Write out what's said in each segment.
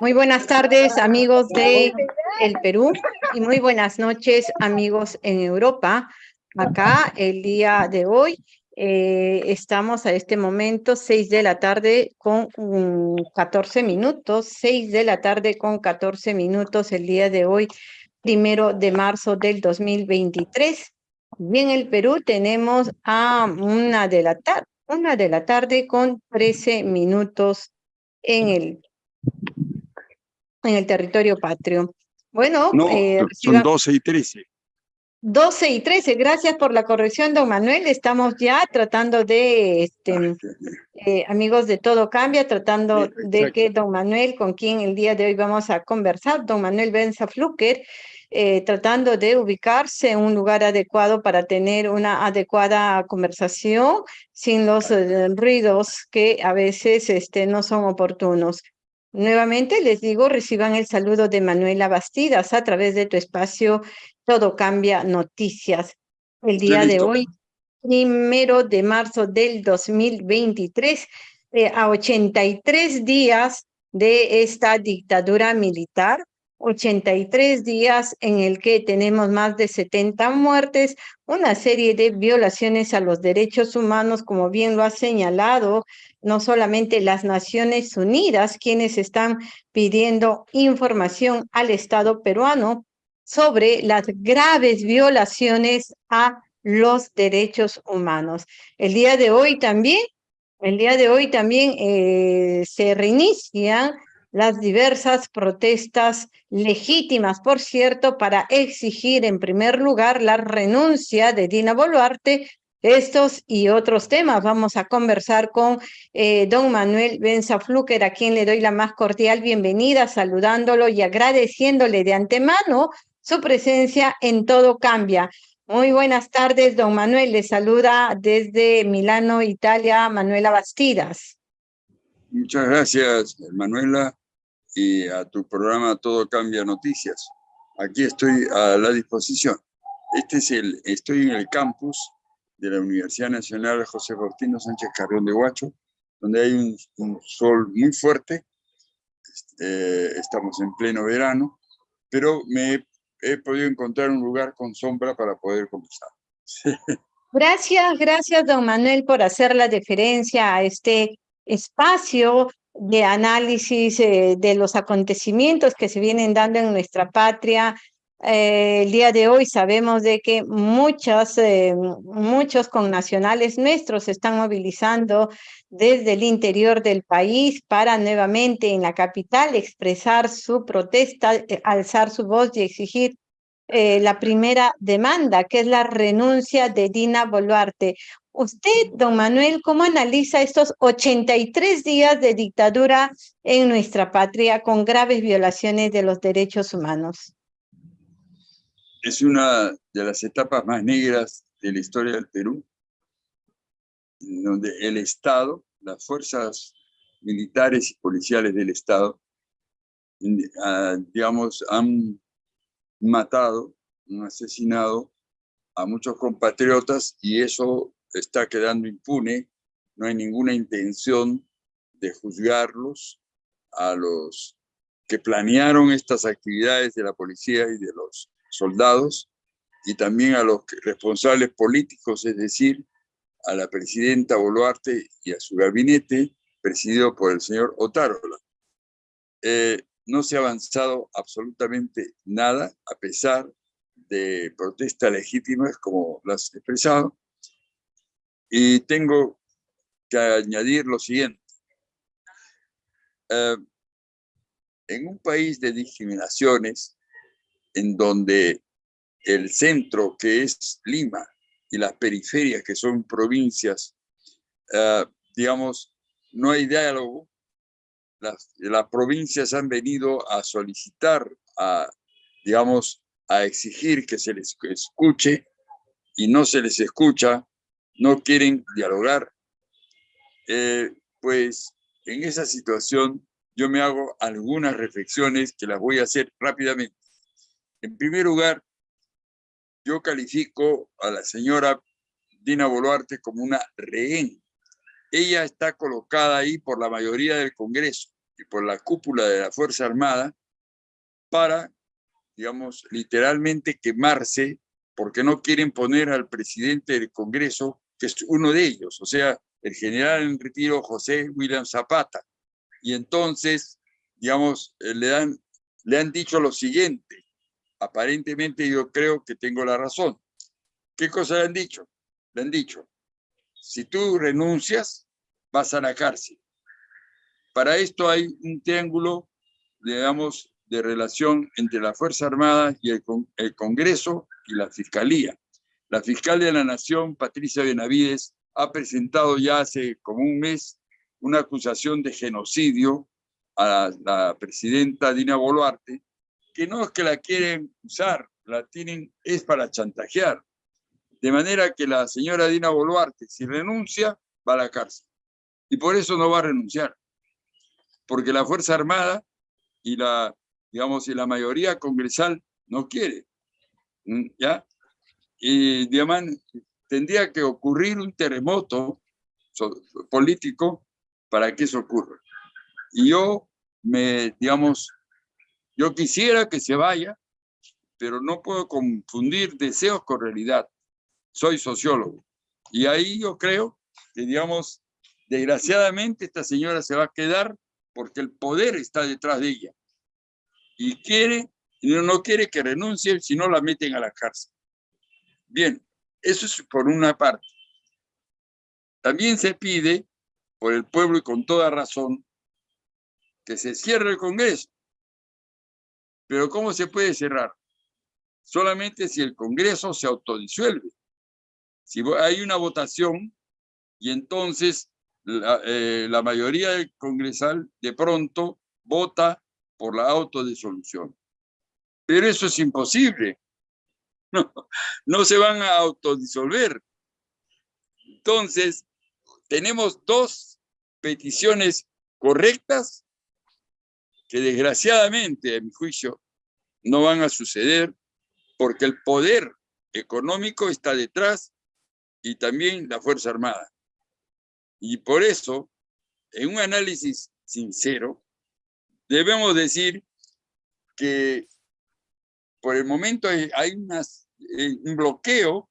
Muy buenas tardes, amigos de el Perú, y muy buenas noches, amigos en Europa. Acá, el día de hoy, eh, estamos a este momento, 6 de la tarde con 14 minutos, 6 de la tarde con 14 minutos el día de hoy, primero de marzo del 2023. Y en el Perú tenemos a una de la tarde, una de la tarde con 13 minutos en el, en el territorio patrio. Bueno, no, eh, son 12 y 13. 12 y 13, gracias por la corrección, don Manuel. Estamos ya tratando de, este, eh, amigos de Todo Cambia, tratando de que don Manuel, con quien el día de hoy vamos a conversar, don Manuel Benza Fluker, eh, tratando de ubicarse en un lugar adecuado para tener una adecuada conversación sin los eh, ruidos que a veces este, no son oportunos. Nuevamente les digo, reciban el saludo de Manuela Bastidas a través de tu espacio Todo Cambia Noticias. El día de hoy, primero de marzo del 2023, eh, a 83 días de esta dictadura militar, 83 días en el que tenemos más de 70 muertes, una serie de violaciones a los derechos humanos, como bien lo ha señalado, no solamente las Naciones Unidas, quienes están pidiendo información al Estado peruano sobre las graves violaciones a los derechos humanos. El día de hoy también, el día de hoy también eh, se reinician las diversas protestas legítimas, por cierto, para exigir en primer lugar la renuncia de Dina Boluarte. Estos y otros temas vamos a conversar con eh, don Manuel Benza Fluker, a quien le doy la más cordial bienvenida, saludándolo y agradeciéndole de antemano su presencia en Todo Cambia. Muy buenas tardes, don Manuel. Le saluda desde Milano, Italia, Manuela Bastidas. Muchas gracias, Manuela y a tu programa Todo Cambia Noticias. Aquí estoy a la disposición. Este es el, estoy en el campus de la Universidad Nacional José Faustino Sánchez Carrión de Huacho, donde hay un, sol muy fuerte. Eh, estamos en pleno verano, pero me he, podido encontrar un lugar con sombra para poder conversar. Gracias, gracias, don Manuel, por hacer la deferencia a este espacio de análisis eh, de los acontecimientos que se vienen dando en nuestra patria. Eh, el día de hoy sabemos de que muchos, eh, muchos connacionales nuestros se están movilizando desde el interior del país para nuevamente en la capital expresar su protesta, alzar su voz y exigir la primera demanda, que es la renuncia de Dina Boluarte. Usted, don Manuel, ¿cómo analiza estos 83 días de dictadura en nuestra patria con graves violaciones de los derechos humanos? Es una de las etapas más negras de la historia del Perú, donde el Estado, las fuerzas militares y policiales del Estado, ah, digamos, han matado, han asesinado a muchos compatriotas y eso está quedando impune, no hay ninguna intención de juzgarlos a los que planearon estas actividades de la policía y de los soldados, y también a los responsables políticos, es decir, a la presidenta Boluarte y a su gabinete, presidido por el señor Otárola. Eh, no se ha avanzado absolutamente nada, a pesar de protestas legítimas como las he expresado, y tengo que añadir lo siguiente. Eh, en un país de discriminaciones, en donde el centro, que es Lima, y las periferias, que son provincias, eh, digamos, no hay diálogo, las, las, provincias han venido a solicitar, a, digamos, a exigir que se les escuche y no se les escucha, no quieren dialogar, eh, pues en esa situación yo me hago algunas reflexiones que las voy a hacer rápidamente. En primer lugar, yo califico a la señora Dina Boluarte como una rehén ella está colocada ahí por la mayoría del Congreso y por la cúpula de la Fuerza Armada para, digamos, literalmente quemarse porque no quieren poner al presidente del Congreso, que es uno de ellos, o sea, el general en retiro José William Zapata. Y entonces, digamos, eh, le, dan, le han dicho lo siguiente, aparentemente yo creo que tengo la razón. ¿Qué cosa le han dicho? Le han dicho, si tú renuncias, vas a la cárcel. Para esto hay un triángulo, digamos, de relación entre la Fuerza Armada y el, el Congreso y la Fiscalía. La fiscal de la Nación, Patricia Benavides, ha presentado ya hace como un mes una acusación de genocidio a la, presidenta Dina Boluarte, que no es que la quieren usar, la tienen, es para chantajear. De manera que la señora Dina Boluarte, si renuncia, va a la cárcel. Y por eso no va a renunciar. Porque la Fuerza Armada y la, digamos, y la mayoría congresal no quiere. ¿Mm? ¿Ya? Y, digamos, tendría que ocurrir un terremoto político para que eso ocurra. Y yo me, digamos, yo quisiera que se vaya, pero no puedo confundir deseos con realidad. Soy sociólogo. Y ahí yo creo que, digamos, desgraciadamente esta señora se va a quedar porque el poder está detrás de ella. Y quiere, no quiere que renuncie si no la meten a la cárcel. Bien, eso es por una parte. También se pide por el pueblo y con toda razón que se cierre el Congreso. Pero ¿cómo se puede cerrar? Solamente si el Congreso se autodisuelve. Si hay una votación y entonces la, eh, la mayoría del congresal de pronto vota por la autodisolución. Pero eso es imposible no, no se van a autodisolver. Entonces, tenemos dos peticiones correctas que desgraciadamente, a mi juicio, no van a suceder porque el poder económico está detrás y también la Fuerza Armada. Y por eso, en un análisis sincero, debemos decir que por el momento hay, eh, un bloqueo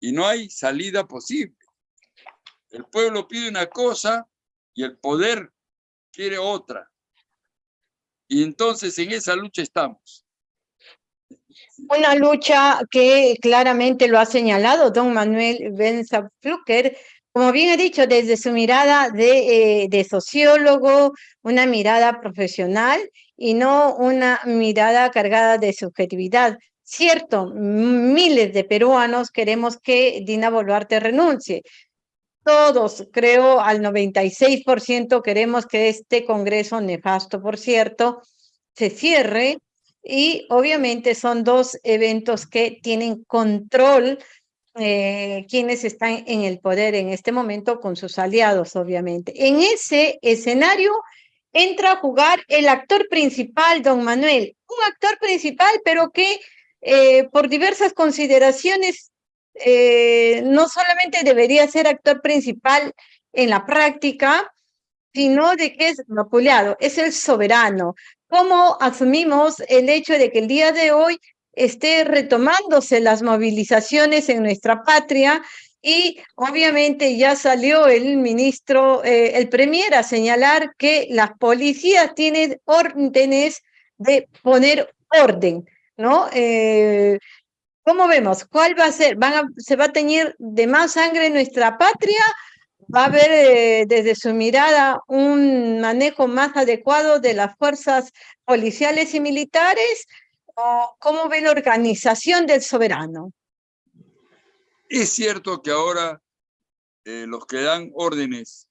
y no hay salida posible. El pueblo pide una cosa y el poder quiere otra. Y entonces en esa lucha estamos. Una lucha que claramente lo ha señalado don Manuel Benza Flucker, como bien he dicho, desde su mirada de, eh, de sociólogo, una mirada profesional y no una mirada cargada de subjetividad. Cierto, miles de peruanos queremos que Dina Boluarte renuncie. Todos, creo, al 96% queremos que este Congreso nefasto, por cierto, se cierre y obviamente son dos eventos que tienen control eh, quienes están en el poder en este momento con sus aliados, obviamente. En ese escenario entra a jugar el actor principal, don Manuel, un actor principal, pero que eh, por diversas consideraciones eh, no solamente debería ser actor principal en la práctica, sino de que es vapuleado, es el soberano. ¿Cómo asumimos el hecho de que el día de hoy esté retomándose las movilizaciones en nuestra patria y obviamente ya salió el ministro, eh, el premier a señalar que las policías tienen órdenes de poner orden, ¿no? Eh, ¿Cómo vemos? ¿Cuál va a ser? ¿Van ¿Se va a teñir de más sangre nuestra patria? ¿Va a haber eh, desde su mirada un manejo más adecuado de las fuerzas policiales y militares? ¿O ¿Cómo ve la organización del soberano? Es cierto que ahora eh, los que dan órdenes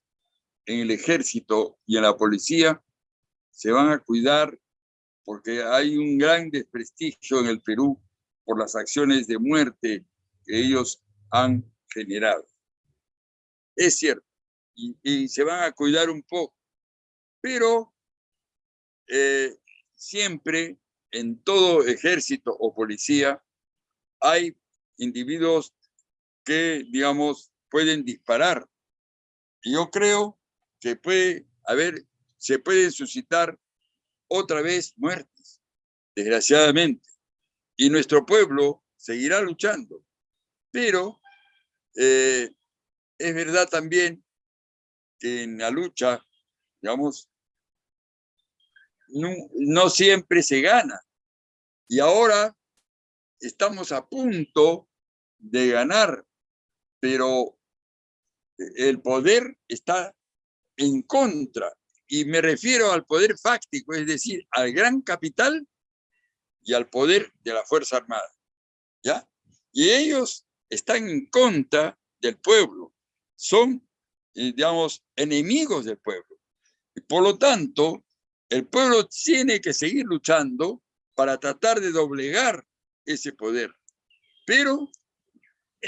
en el ejército y en la policía se van a cuidar porque hay un gran desprestigio en el Perú por las acciones de muerte que ellos han generado. Es cierto, y, se van a cuidar un poco, pero eh, siempre en todo ejército o policía hay individuos que, digamos, pueden disparar yo creo que puede haber, se pueden suscitar otra vez muertes, desgraciadamente. Y nuestro pueblo seguirá luchando. Pero eh, es verdad también que en la lucha, digamos, no, siempre se gana. Y ahora estamos a punto de ganar, pero el poder está en contra. Y me refiero al poder fáctico, es decir, al gran capital y al poder de la Fuerza Armada. ¿Ya? Y ellos están en contra del pueblo. Son, eh, digamos, enemigos del pueblo. Y por lo tanto, el pueblo tiene que seguir luchando para tratar de doblegar ese poder. Pero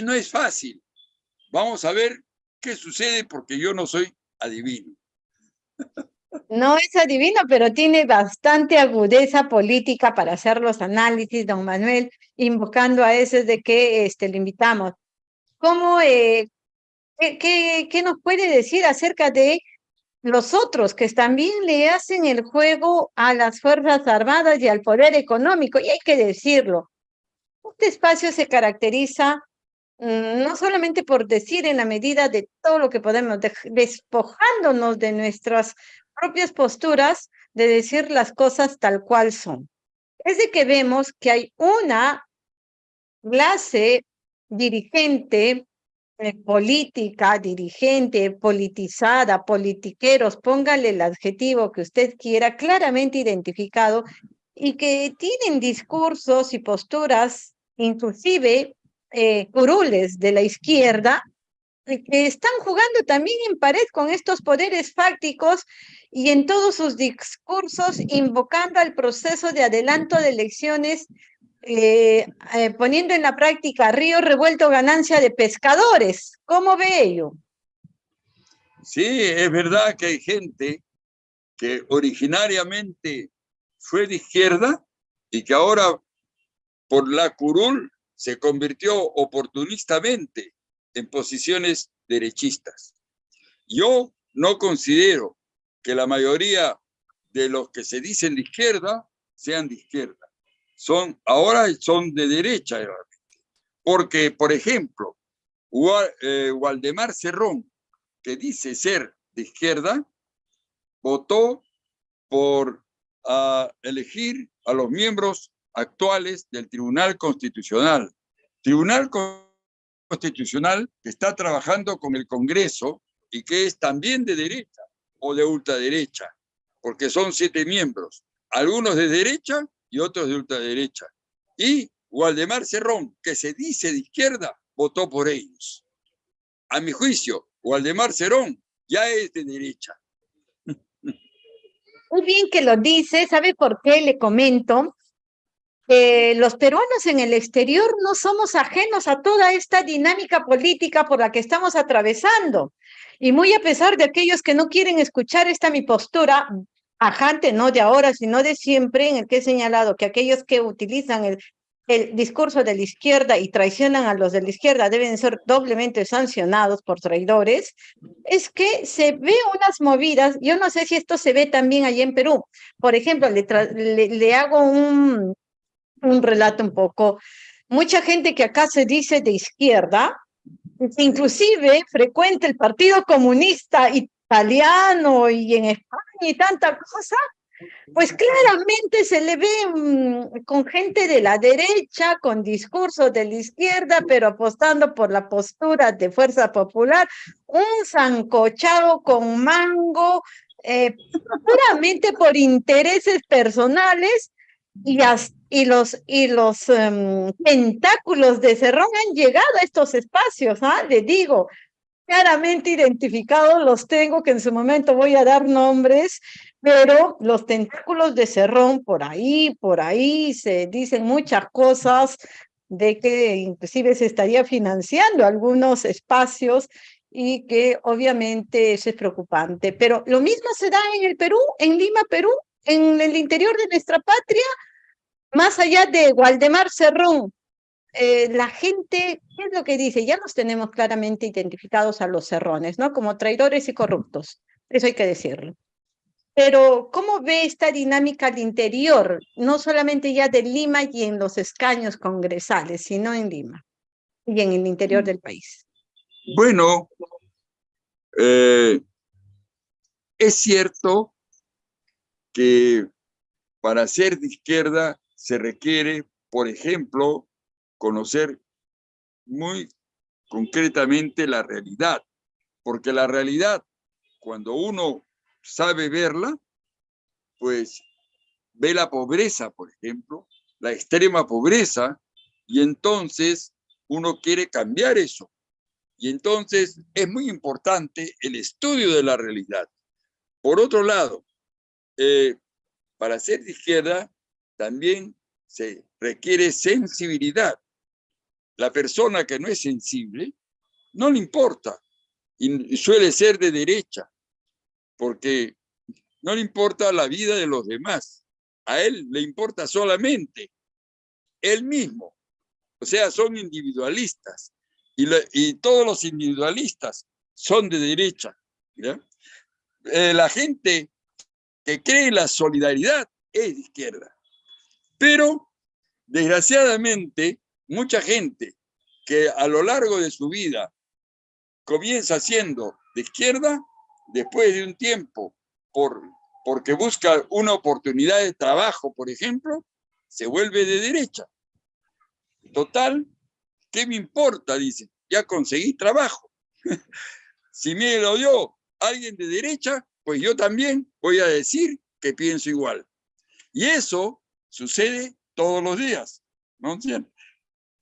no es fácil. Vamos a ver qué sucede porque yo no soy adivino. No es adivino, pero tiene bastante agudeza política para hacer los análisis, don Manuel, invocando a ese de que este, le invitamos. ¿Cómo, eh, qué, qué, nos puede decir acerca de los otros que también le hacen el juego a las Fuerzas Armadas y al poder económico, y hay que decirlo. Este espacio se caracteriza no solamente por decir en la medida de todo lo que podemos, despojándonos de nuestras propias posturas, de decir las cosas tal cual son. Es de que vemos que hay una clase dirigente eh, política, dirigente, politizada, politiqueros, póngale el adjetivo que usted quiera, claramente identificado y que tienen discursos y posturas, inclusive eh, curules de la izquierda, que están jugando también en pared con estos poderes fácticos y en todos sus discursos invocando al proceso de adelanto de elecciones eh, eh, poniendo en la práctica río revuelto ganancia de pescadores. ¿Cómo ve ello? Sí, es verdad que hay gente que originariamente fue de izquierda y que ahora por la curul se convirtió oportunistamente en posiciones derechistas. Yo no considero que la mayoría de los que se dicen de izquierda sean de izquierda son, ahora son de derecha, porque, por ejemplo, eh, Waldemar Cerrón, que dice ser de izquierda, votó por ah, elegir a los miembros actuales del Tribunal Constitucional. Tribunal Constitucional que está trabajando con el Congreso y que es también de derecha o de ultraderecha, porque son siete miembros, algunos de derecha y otros de ultraderecha. Y Waldemar Cerrón, que se dice de izquierda, votó por ellos. A mi juicio, Waldemar Cerrón ya es de derecha. Muy bien que lo dice, ¿sabe por qué le comento? Los peruanos en el exterior no somos ajenos a toda esta dinámica política por la que estamos atravesando. Y muy a pesar de aquellos que no quieren escuchar esta mi postura, ajante, no de ahora, sino de siempre, en el que he señalado que aquellos que utilizan el, el discurso de la izquierda y traicionan a los de la izquierda deben ser doblemente sancionados por traidores, es que se ve unas movidas, yo no sé si esto se ve también allí en Perú. Por ejemplo, le, le, hago un, un relato un poco. Mucha gente que acá se dice de izquierda, inclusive frecuenta el Partido Comunista Italiano y en España y tanta cosa, pues claramente se le ve mm, con gente de la derecha, con discurso de la izquierda, pero apostando por la postura de Fuerza Popular, un zancochado con mango, eh, puramente por intereses personales y, y los, y los em, tentáculos de Cerrón han llegado a estos espacios, ¿ah? Le digo, claramente identificados, los tengo, que en su momento voy a dar nombres, pero los tentáculos de Cerrón por ahí, por ahí se dicen muchas cosas de que inclusive se estaría financiando algunos espacios y que obviamente eso es preocupante. Pero lo mismo se da en el Perú, en Lima, Perú, en el interior de nuestra patria, más allá de Waldemar Cerrón, eh, la gente, ¿qué es lo que dice? Ya nos tenemos claramente identificados a los cerrones, ¿no? Como traidores y corruptos, eso hay que decirlo. Pero, ¿cómo ve esta dinámica al interior, no solamente ya de Lima y en los escaños congresales, sino en Lima y en el interior del país? Bueno, eh, es cierto que para ser de izquierda se requiere, por ejemplo, conocer muy concretamente la realidad, porque la realidad, cuando uno sabe verla, pues ve la pobreza, por ejemplo, la extrema pobreza, y entonces uno quiere cambiar eso. Y entonces es muy importante el estudio de la realidad. Por otro lado, eh, para ser de izquierda también se requiere sensibilidad. La persona que no es sensible no le importa y suele ser de derecha porque no le importa la vida de los demás. A él le importa solamente él mismo. O sea, son individualistas y, todos los individualistas son de derecha. Eh, la gente que cree en la solidaridad es de izquierda. Pero, desgraciadamente, mucha gente que a lo largo de su vida comienza siendo de izquierda, después de un tiempo, por, porque busca una oportunidad de trabajo, por ejemplo, se vuelve de derecha. Total, ¿Qué me importa? Dice, ya conseguí trabajo. si me lo dio alguien de derecha, pues yo también voy a decir que pienso igual. Y eso sucede todos los días, ¿no?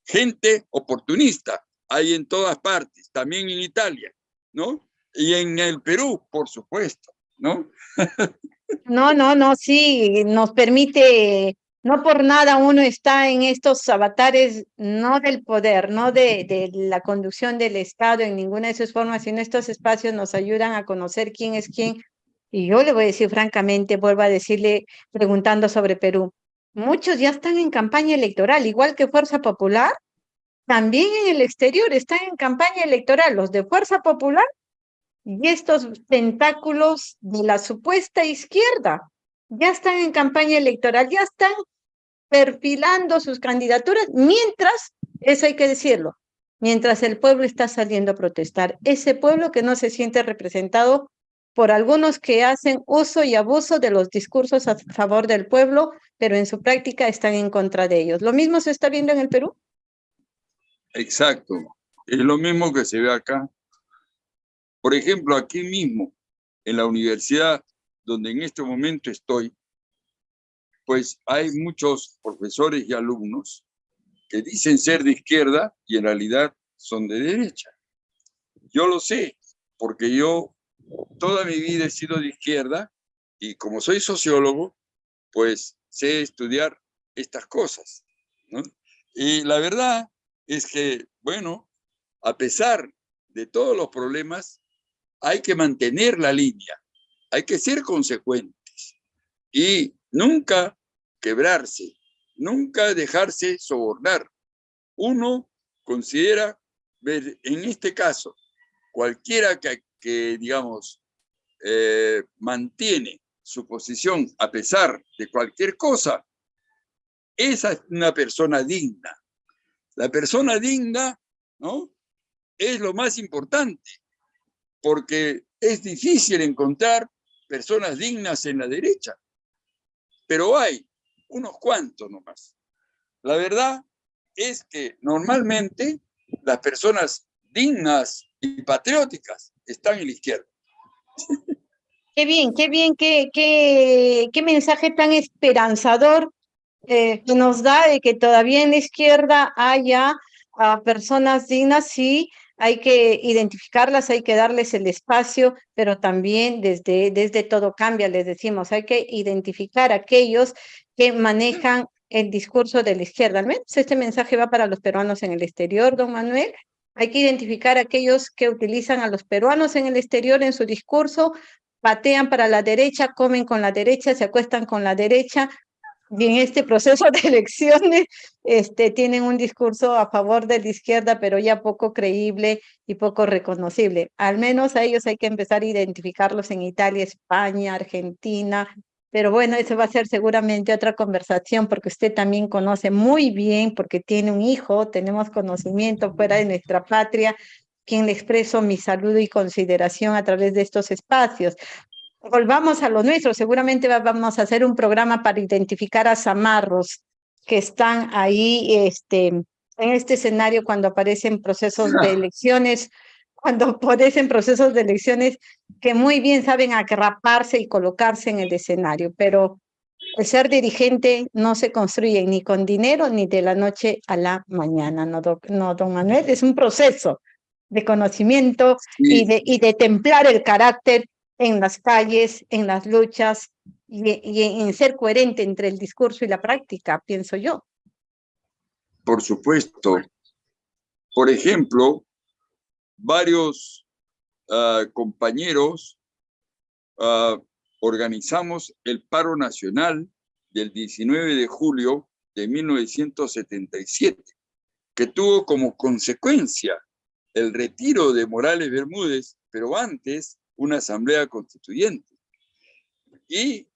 Gente oportunista hay en todas partes, también en Italia, ¿no? Y en el Perú, por supuesto, ¿no? no, no, no, sí, nos permite no por nada uno está en estos avatares, no del poder, no de, de, la conducción del Estado en ninguna de sus formas, sino estos espacios nos ayudan a conocer quién es quién. Y yo le voy a decir francamente, vuelvo a decirle, preguntando sobre Perú, muchos ya están en campaña electoral, igual que Fuerza Popular, también en el exterior están en campaña electoral, los de Fuerza Popular y estos tentáculos de la supuesta izquierda ya están en campaña electoral, ya están perfilando sus candidaturas, mientras, eso hay que decirlo, mientras el pueblo está saliendo a protestar. Ese pueblo que no se siente representado por algunos que hacen uso y abuso de los discursos a favor del pueblo, pero en su práctica están en contra de ellos. ¿Lo mismo se está viendo en el Perú? Exacto. Es lo mismo que se ve acá. Por ejemplo, aquí mismo, en la universidad donde en este momento estoy, pues hay muchos profesores y alumnos que dicen ser de izquierda y en realidad son de derecha. Yo lo sé, porque yo toda mi vida he sido de izquierda y como soy sociólogo, pues sé estudiar estas cosas. Y la verdad es que, bueno, a pesar de todos los problemas, hay que mantener la línea, hay que ser consecuentes. Y nunca quebrarse, nunca dejarse sobornar. Uno considera, en este caso, cualquiera que, digamos, eh, mantiene su posición a pesar de cualquier cosa, esa es una persona digna. La persona digna, ¿no? Es lo más importante, porque es difícil encontrar personas dignas en la derecha pero hay unos cuantos nomás. La verdad es que normalmente las personas dignas y patrióticas están en la izquierda. Qué bien, qué bien, qué, qué, qué mensaje tan esperanzador eh, nos da de que todavía en la izquierda haya a personas dignas, sí, hay que identificarlas, hay que darles el espacio, pero también desde, desde todo cambia, les decimos, hay que identificar a aquellos que manejan el discurso de la izquierda. Al menos este mensaje va para los peruanos en el exterior, don Manuel. Hay que identificar a aquellos que utilizan a los peruanos en el exterior en su discurso, patean para la derecha, comen con la derecha, se acuestan con la derecha, y en este proceso de elecciones este, tienen un discurso a favor de la izquierda, pero ya poco creíble y poco reconocible. Al menos a ellos hay que empezar a identificarlos en Italia, España, Argentina, pero bueno, eso va a ser seguramente otra conversación porque usted también conoce muy bien, porque tiene un hijo, tenemos conocimiento fuera de nuestra patria, quien le expreso mi saludo y consideración a través de estos espacios. Volvamos a lo nuestro, seguramente vamos a hacer un programa para identificar a zamarros que están ahí este, en este escenario cuando aparecen procesos de elecciones, cuando aparecen procesos de elecciones que muy bien saben agraparse y colocarse en el escenario, pero el ser dirigente no se construye ni con dinero ni de la noche a la mañana, no, no don Manuel, es un proceso de conocimiento y, de, y de templar el carácter en las calles, en las luchas y, en ser coherente entre el discurso y la práctica, pienso yo. Por supuesto. Por ejemplo, varios ah, compañeros ah, organizamos el paro nacional del 19 de julio de 1977, que tuvo como consecuencia el retiro de Morales Bermúdez, pero antes una asamblea constituyente. Y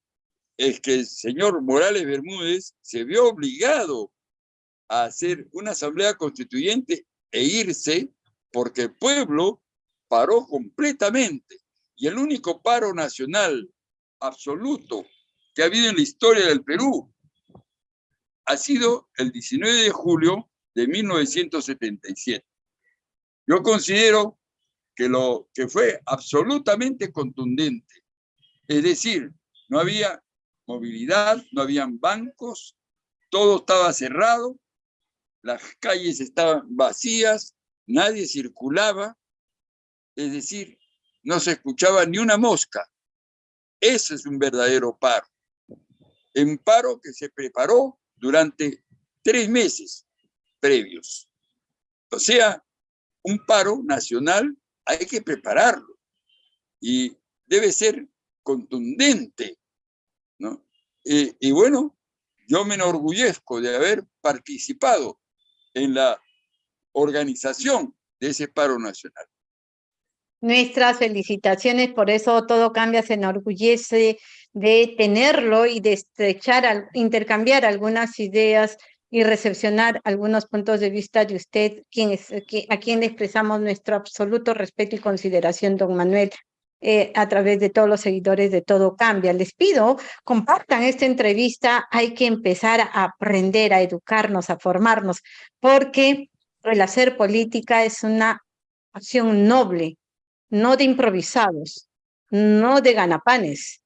es que el señor Morales Bermúdez se vio obligado a hacer una asamblea constituyente e irse porque el pueblo paró completamente. Y el único paro nacional absoluto que ha habido en la historia del Perú ha sido el 19 de julio de 1977. Yo considero que, lo, que fue absolutamente contundente. Es decir, no había movilidad, no habían bancos, todo estaba cerrado, las calles estaban vacías, nadie circulaba, es decir, no se escuchaba ni una mosca. Ese es un verdadero paro. Un paro que se preparó durante tres meses previos. O sea, un paro nacional hay que prepararlo y debe ser contundente, ¿no? Y, bueno, yo me enorgullezco de haber participado en la organización de ese paro nacional. Nuestras felicitaciones, por eso todo cambia, se enorgullece de tenerlo y de estrechar, intercambiar algunas ideas y recepcionar algunos puntos de vista de usted, quien es, a quien le expresamos nuestro absoluto respeto y consideración, don Manuel, eh, a través de todos los seguidores de Todo Cambia. Les pido, compartan esta entrevista, hay que empezar a aprender, a educarnos, a formarnos, porque el hacer política es una acción noble, no de improvisados, no de ganapanes,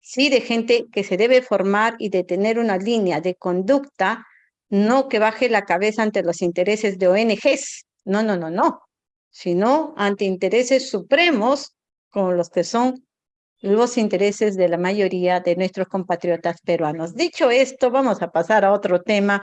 sí de gente que se debe formar y de tener una línea de conducta no que baje la cabeza ante los intereses de ONGs, no, no, no, no, sino ante intereses supremos como los que son los intereses de la mayoría de nuestros compatriotas peruanos. Dicho esto, vamos a pasar a otro tema.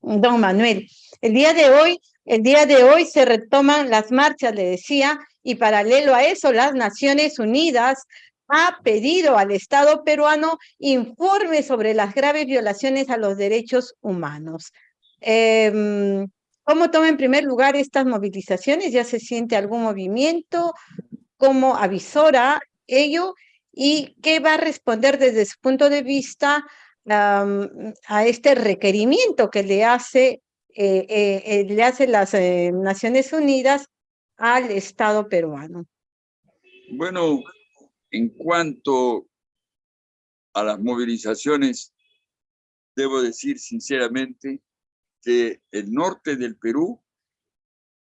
Don Manuel, el día de hoy, el día de hoy se retoman las marchas, le decía, y paralelo a eso, las Naciones Unidas ha pedido al Estado peruano informe sobre las graves violaciones a los derechos humanos. Eh, ¿Cómo toma en primer lugar estas movilizaciones? ¿Ya se siente algún movimiento? ¿Cómo avisora ello? ¿Y qué va a responder desde su punto de vista a este requerimiento que le hace, le hace las eh, Naciones Unidas al Estado peruano? Bueno, en cuanto a las movilizaciones, debo decir sinceramente que el norte del Perú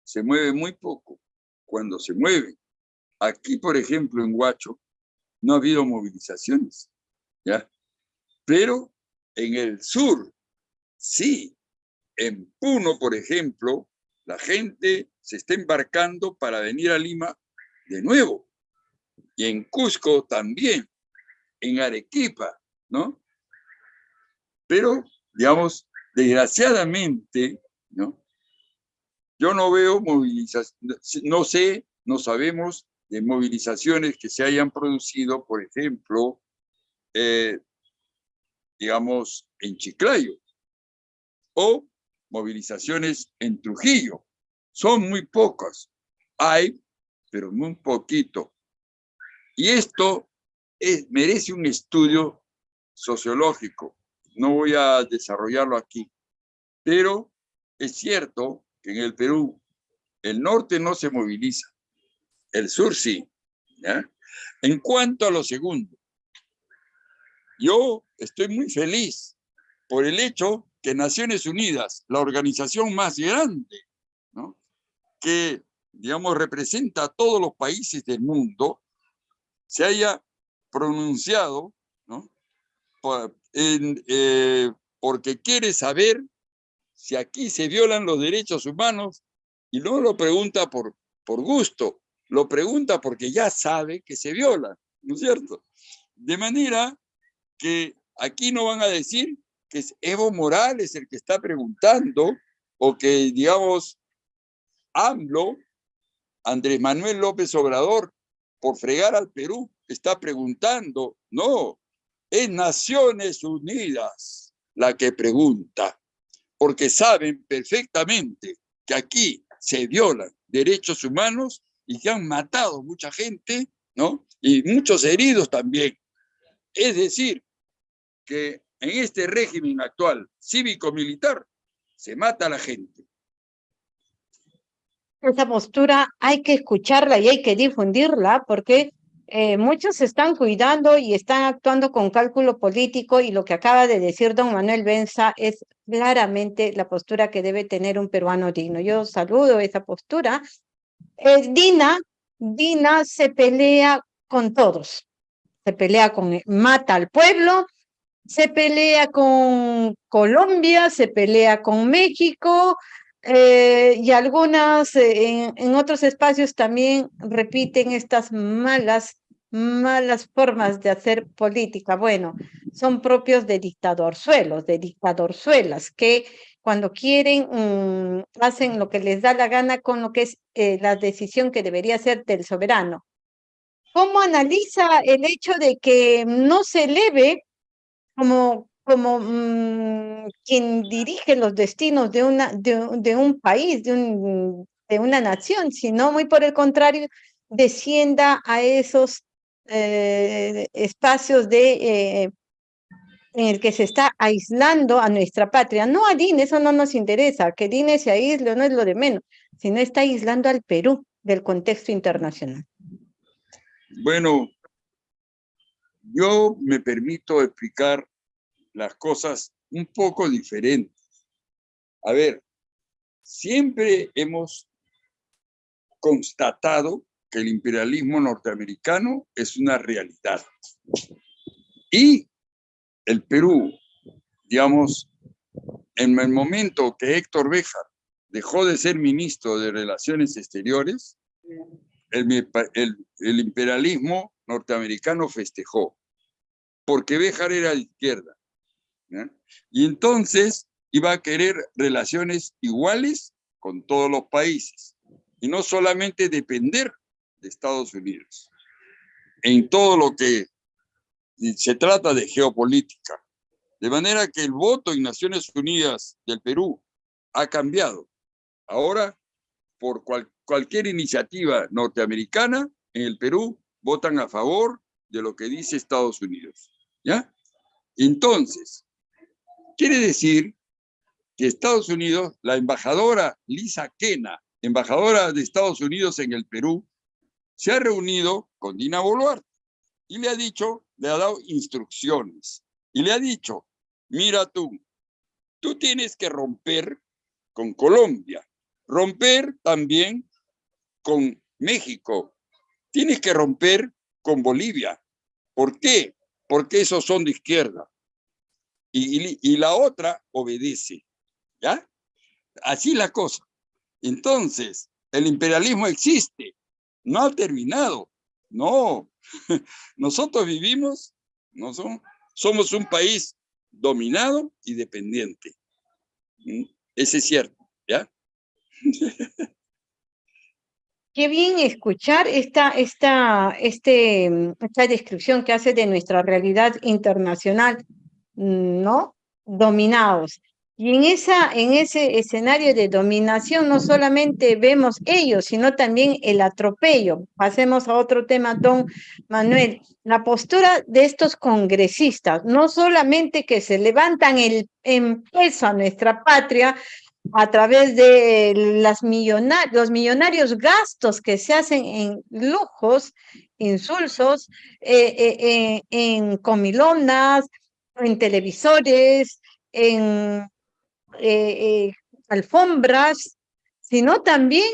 se mueve muy poco cuando se mueve. Aquí, por ejemplo, en Huacho, no ha habido movilizaciones, ¿ya? Pero en el sur, sí. En Puno, por ejemplo, la gente se está embarcando para venir a Lima de nuevo y en Cusco también, en Arequipa, ¿no? Pero, digamos, desgraciadamente, ¿no? Yo no veo movilizaciones, no sé, no sabemos de movilizaciones que se hayan producido, por ejemplo, eh, digamos, en Chiclayo o movilizaciones en Trujillo. Son muy pocas. Hay, pero muy poquito. Y esto merece un estudio sociológico. No voy a desarrollarlo aquí. Pero es cierto que en el Perú el norte no se moviliza, el sur sí. En cuanto a lo segundo, yo estoy muy feliz por el hecho que Naciones Unidas, la organización más grande, ¿no? que, digamos, representa a todos los países del mundo, se haya pronunciado ¿no? Eh, porque quiere saber si aquí se violan los derechos humanos y no lo pregunta por, por gusto, lo pregunta porque ya sabe que se violan, ¿no es cierto? De manera que aquí no van a decir que es Evo Morales el que está preguntando, o que, digamos, AMLO, Andrés Manuel López Obrador, por fregar al Perú, está preguntando. No, es Naciones Unidas la que pregunta, porque saben perfectamente que aquí se violan derechos humanos y que han matado mucha gente, ¿no? Y muchos heridos también. Es decir, que en este régimen actual cívico-militar se mata a la gente. Esa postura hay que escucharla y hay que difundirla porque eh, muchos están cuidando y están actuando con cálculo político y lo que acaba de decir don Manuel Benza es claramente la postura que debe tener un peruano digno. Yo saludo esa postura. Eh, Dina, Dina se pelea con todos. Se pelea con, mata al pueblo, se pelea con Colombia, se pelea con México eh, y algunas eh, en, otros espacios también repiten estas malas, malas formas de hacer política. Bueno, son propios de dictadorzuelos, de dictadorzuelas, que cuando quieren mm, hacen lo que les da la gana con lo que es eh, la decisión que debería ser del soberano. ¿Cómo analiza el hecho de que no se eleve como, como mm, quien dirige los destinos de, una, de, un país, de, un, de una nación, sino muy por el contrario, descienda a esos eh, espacios de, eh, en el que se está aislando a nuestra patria. No a DIN, eso no nos interesa, que DIN se aísle no es lo de menos, sino está aislando al Perú del contexto internacional. Bueno, yo me permito explicar las cosas un poco diferentes. A ver, siempre hemos constatado que el imperialismo norteamericano es una realidad. Y el Perú, digamos, en el momento que Héctor Béjar dejó de ser ministro de Relaciones Exteriores, el, el imperialismo norteamericano festejó, porque Béjar era de izquierda. Y entonces iba a querer relaciones iguales con todos los países y no solamente depender de Estados Unidos en todo lo que se trata de geopolítica. De manera que el voto en Naciones Unidas del Perú ha cambiado. Ahora, por cualquier iniciativa norteamericana en el Perú, votan a favor de lo que dice Estados Unidos. ¿Ya? Entonces, quiere decir que Estados Unidos, la embajadora Lisa Kena, embajadora de Estados Unidos en el Perú, se ha reunido con Dina Boluarte y le ha dicho, le ha dado instrucciones y le ha dicho, mira tú, tú tienes que romper con Colombia, romper también con México, tienes que romper con Bolivia. ¿Por qué? Porque esos son de izquierda. Y, la otra obedece. ¿Ya? Así la cosa. Entonces, el imperialismo existe, no ha terminado. No, nosotros vivimos, no somos un país dominado y dependiente. ¿Mm? Ese es cierto, ¿ya? Qué bien escuchar esta, esta, este, esta descripción que hace de nuestra realidad internacional, ¿no? dominados. Y en, esa, en ese escenario de dominación no solamente vemos ellos, sino también el atropello. Pasemos a otro tema, don Manuel. La postura de estos congresistas, no solamente que se levantan el peso a nuestra patria a través de las los millonarios gastos que se hacen en lujos, insulsos, eh, eh, eh, en comilonas, en televisores, en eh, eh, alfombras, sino también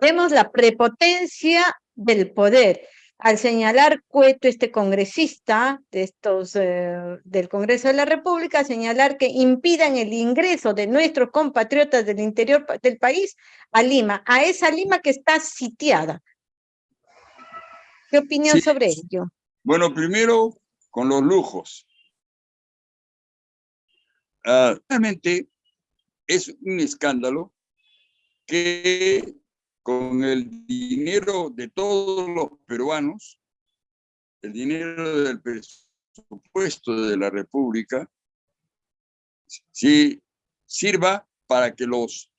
vemos la prepotencia del poder. Al señalar Cueto, este congresista de estos, eh, del Congreso de la República, señalar que impidan el ingreso de nuestros compatriotas del interior del país a Lima, a esa Lima que está sitiada. ¿Qué opinión sobre ello? Bueno, primero con los lujos. Ah, realmente es un escándalo que con el dinero de todos los peruanos, el dinero del presupuesto de la República, si sirva para que los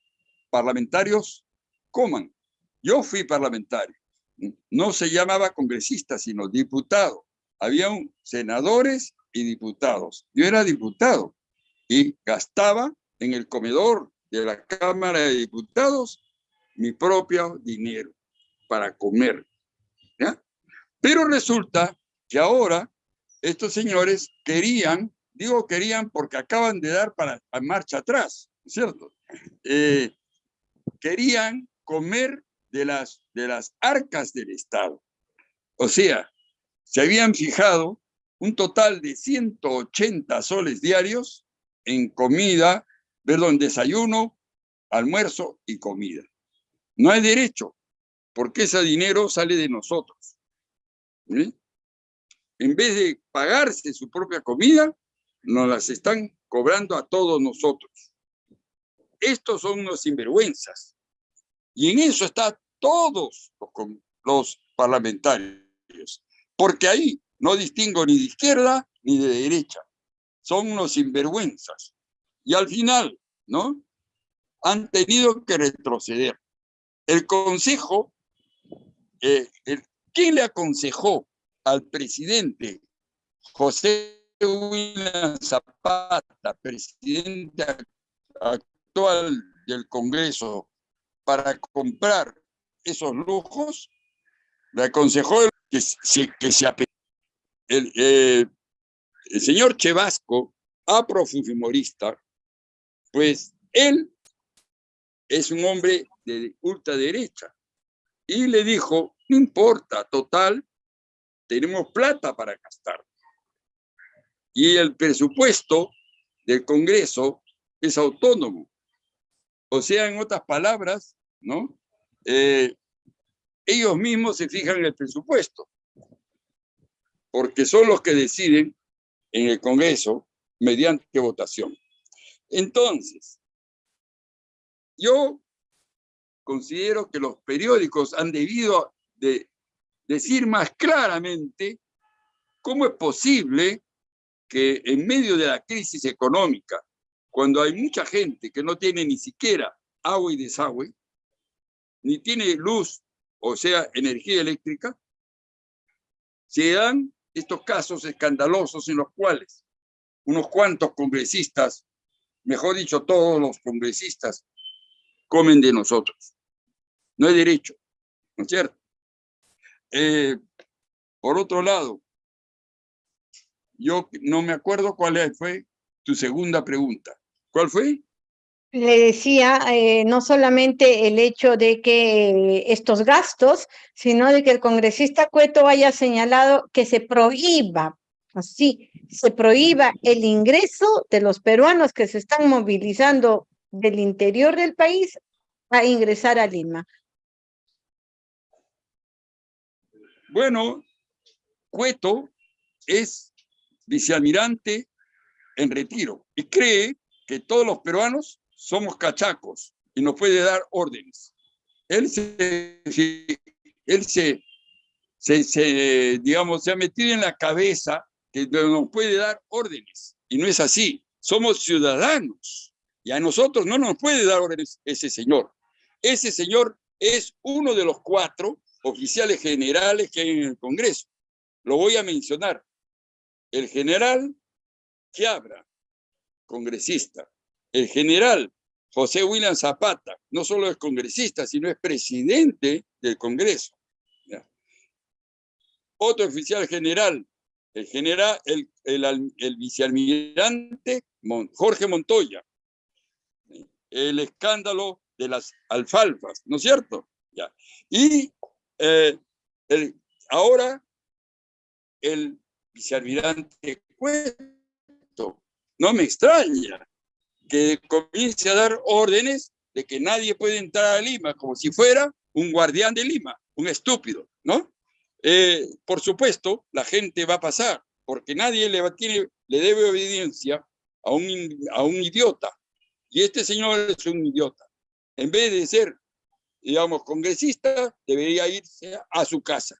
parlamentarios coman. Yo fui parlamentario, no se llamaba congresista, sino diputado. Había senadores y diputados. Yo era diputado y gastaba en el comedor de la Cámara de Diputados mi propio dinero para comer. ¿ya? Pero resulta que ahora estos señores querían, digo querían porque acaban de dar para marcha atrás, ¿cierto? Eh, querían comer de las, de las arcas del Estado. O sea, se habían fijado un total de 180 soles diarios en comida Perdón, desayuno, almuerzo y comida. No hay derecho, porque ese dinero sale de nosotros. En vez de pagarse su propia comida, nos las están cobrando a todos nosotros. Estos son unos sinvergüenzas. Y en eso están todos los, los parlamentarios. Porque ahí no distingo ni de izquierda ni de derecha. Son unos sinvergüenzas. Y al final, ¿no? Han tenido que retroceder. El Consejo, eh, ¿quién le aconsejó al presidente José William Zapata, presidente actual del Congreso, para comprar esos lujos? Le aconsejó que se, que se el, eh, el señor Chevasco, afrofujimorista, pues él es un hombre de ultraderecha y le dijo, no importa, total, tenemos plata para gastar. Y el presupuesto del Congreso es autónomo. O sea, en otras palabras, ¿no? Eh, ellos mismos se fijan en el presupuesto, porque son los que deciden en el Congreso mediante votación. Entonces, yo considero que los periódicos han debido de decir más claramente cómo es posible que en medio de la crisis económica, cuando hay mucha gente que no tiene ni siquiera agua y desagüe, ni tiene luz, o sea, energía eléctrica, se dan estos casos escandalosos en los cuales unos cuantos congresistas mejor dicho, todos los congresistas comen de nosotros. No hay derecho, ¿no es cierto? Eh, por otro lado, yo no me acuerdo cuál fue tu segunda pregunta. ¿Cuál fue? Le decía, eh, no solamente el hecho de que estos gastos, sino de que el congresista Cueto haya señalado que se prohíba así se prohíba el ingreso de los peruanos que se están movilizando del interior del país a ingresar a Lima. Bueno, Cueto es vicealmirante en retiro y cree que todos los peruanos somos cachacos y nos puede dar órdenes. Él se, él se, se digamos, se ha metido en la cabeza que nos puede dar órdenes. Y no es así. somos ciudadanos y a nosotros no nos puede dar órdenes ese señor. Ese señor es uno de los cuatro oficiales generales que hay en el Congreso. Lo voy a mencionar. El general Quiabra, congresista. El general José William Zapata, no solo es congresista, sino es presidente del Congreso. Otro oficial general, el general, el, el, vicealmirante Jorge Montoya. El escándalo de las alfalfas, ¿no es cierto? Ya. Y eh, ahora el vicealmirante Cueto. No me extraña que comience a dar órdenes de que nadie puede entrar a Lima como si fuera un guardián de Lima, un estúpido, ¿no? Eh, por supuesto, la gente va a pasar, porque nadie le, tiene, le debe obediencia a un, a un idiota. Y este señor es un idiota. En vez de ser, digamos, congresista, debería irse a su casa.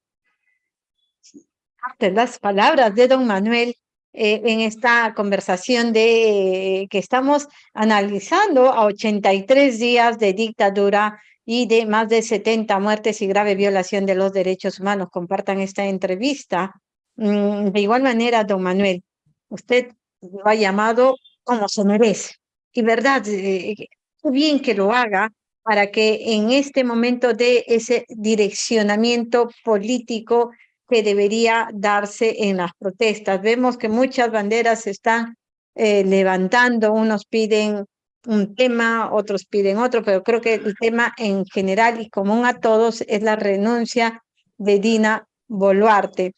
Las palabras de don Manuel eh, en esta conversación de que estamos analizando a 83 días de dictadura y de más de 70 muertes y grave violación de los derechos humanos. Compartan esta entrevista. Mm, de igual manera, don Manuel, usted lo ha llamado como se merece. Y verdad, eh, bien que lo haga para que en este momento de ese direccionamiento político que debería darse en las protestas. Vemos que muchas banderas se están eh, levantando, unos piden un tema, otros piden otro, pero creo que el tema en general y común a todos es la renuncia de Dina Boluarte.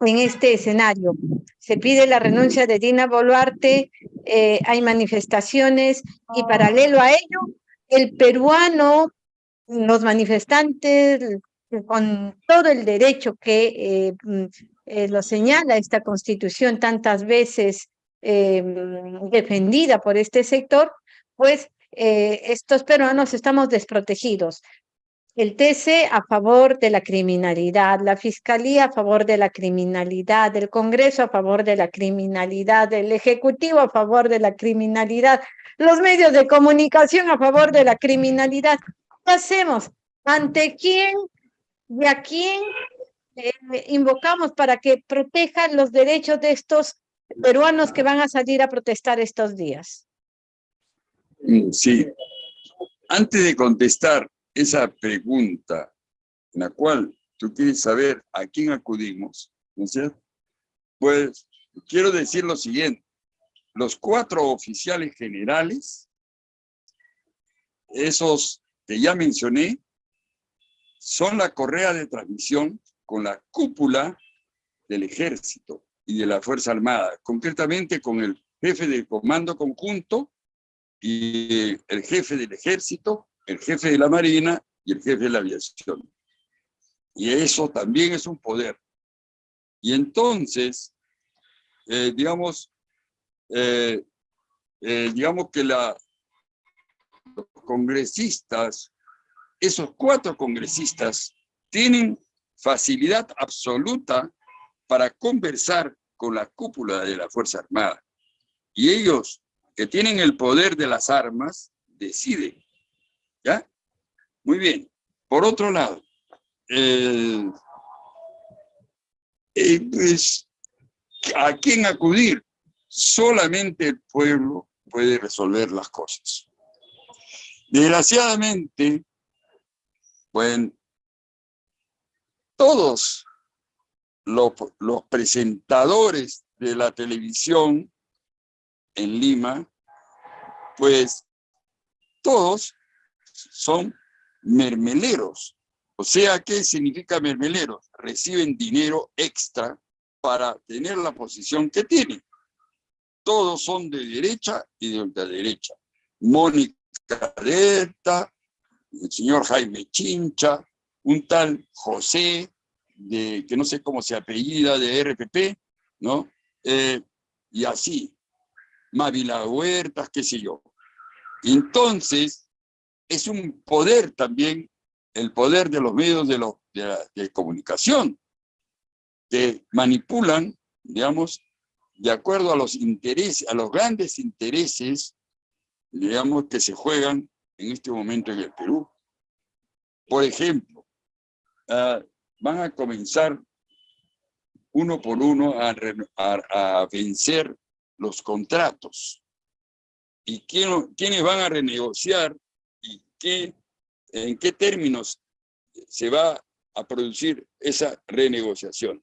En este escenario se pide la renuncia de Dina Boluarte, eh, hay manifestaciones y paralelo a ello, el peruano, los manifestantes, con todo el derecho que eh, mm, eh, lo señala esta constitución tantas veces em, defendida por este sector, pues eh, estos peruanos estamos desprotegidos. El TC a favor de la criminalidad, la Fiscalía a favor de la criminalidad, el Congreso a favor de la criminalidad, el Ejecutivo a favor de la criminalidad, los medios de comunicación a favor de la criminalidad. ¿Qué hacemos? ¿Ante quién y a quién eh, invocamos para que protejan los derechos de estos peruanos que van a salir a protestar estos días? Sí. Antes de contestar esa pregunta, en la cual tú quieres saber a quién acudimos, ¿no es cierto? Pues quiero decir lo siguiente. Los cuatro oficiales generales, esos que ya mencioné, son la correa de transmisión con la cúpula del ejército y de la Fuerza Armada, concretamente con el jefe del comando conjunto y el jefe del ejército, el jefe de la marina y el jefe de la aviación. Y eso también es un poder. Y entonces, eh, digamos, eh, eh, digamos que los congresistas esos cuatro congresistas tienen facilidad absoluta para conversar con la cúpula de la Fuerza Armada. Y ellos, que tienen el poder de las armas, deciden. ¿Ya? Muy bien. Por otro lado, eh, pues, ¿a quién acudir? Solamente el pueblo puede resolver las cosas. Desgraciadamente, bueno, todos los, presentadores de la televisión en Lima, pues todos son mermeleros. O sea, ¿qué significa mermeleros? Reciben dinero extra para tener la posición que tienen. Todos son de derecha y de ultraderecha. Mónica Delta, el señor Jaime Chincha, un tal José, de, que no sé cómo se apellida, de RPP, ¿no? Eh, y así, Mávila Huertas, qué sé yo. Entonces, es un poder también, el poder de los medios de, de, de comunicación, que manipulan, digamos, de acuerdo a los intereses, a los grandes intereses, digamos, que se juegan en este momento en el Perú. Por ejemplo, ah, van a comenzar uno por uno a, vencer los contratos. ¿Y quién, quiénes van a renegociar en qué términos se va a producir esa renegociación?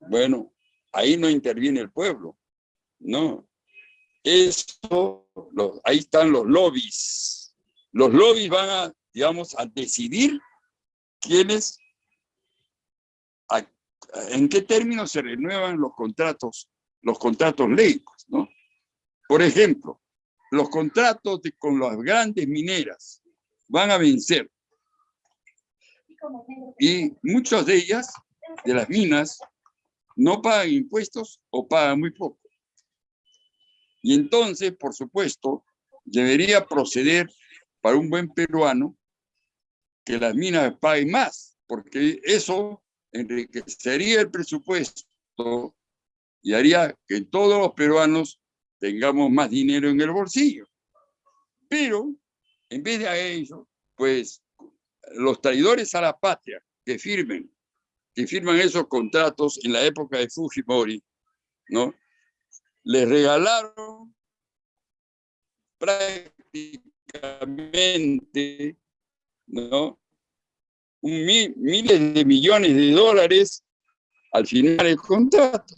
Bueno, ahí no interviene el pueblo, no. Eso, ahí están los lobbies. Los lobbies van a, digamos, a decidir quiénes, en qué términos se renuevan los contratos, los contratos leicos, ¿no? Por ejemplo, los contratos con las grandes mineras van a vencer. Y muchas de ellas, de las minas, no pagan impuestos o pagan muy poco. Y entonces, por supuesto, debería proceder para un buen peruano que las minas paguen más, porque eso enriquecería el presupuesto y haría que todos los peruanos tengamos más dinero en el bolsillo. Pero, en vez de eso, pues los traidores a la patria que firmen que firman esos contratos en la época de Fujimori, ¿no? Les regalaron prácticamente, ¿no? Un miles de millones de dólares al final del contrato,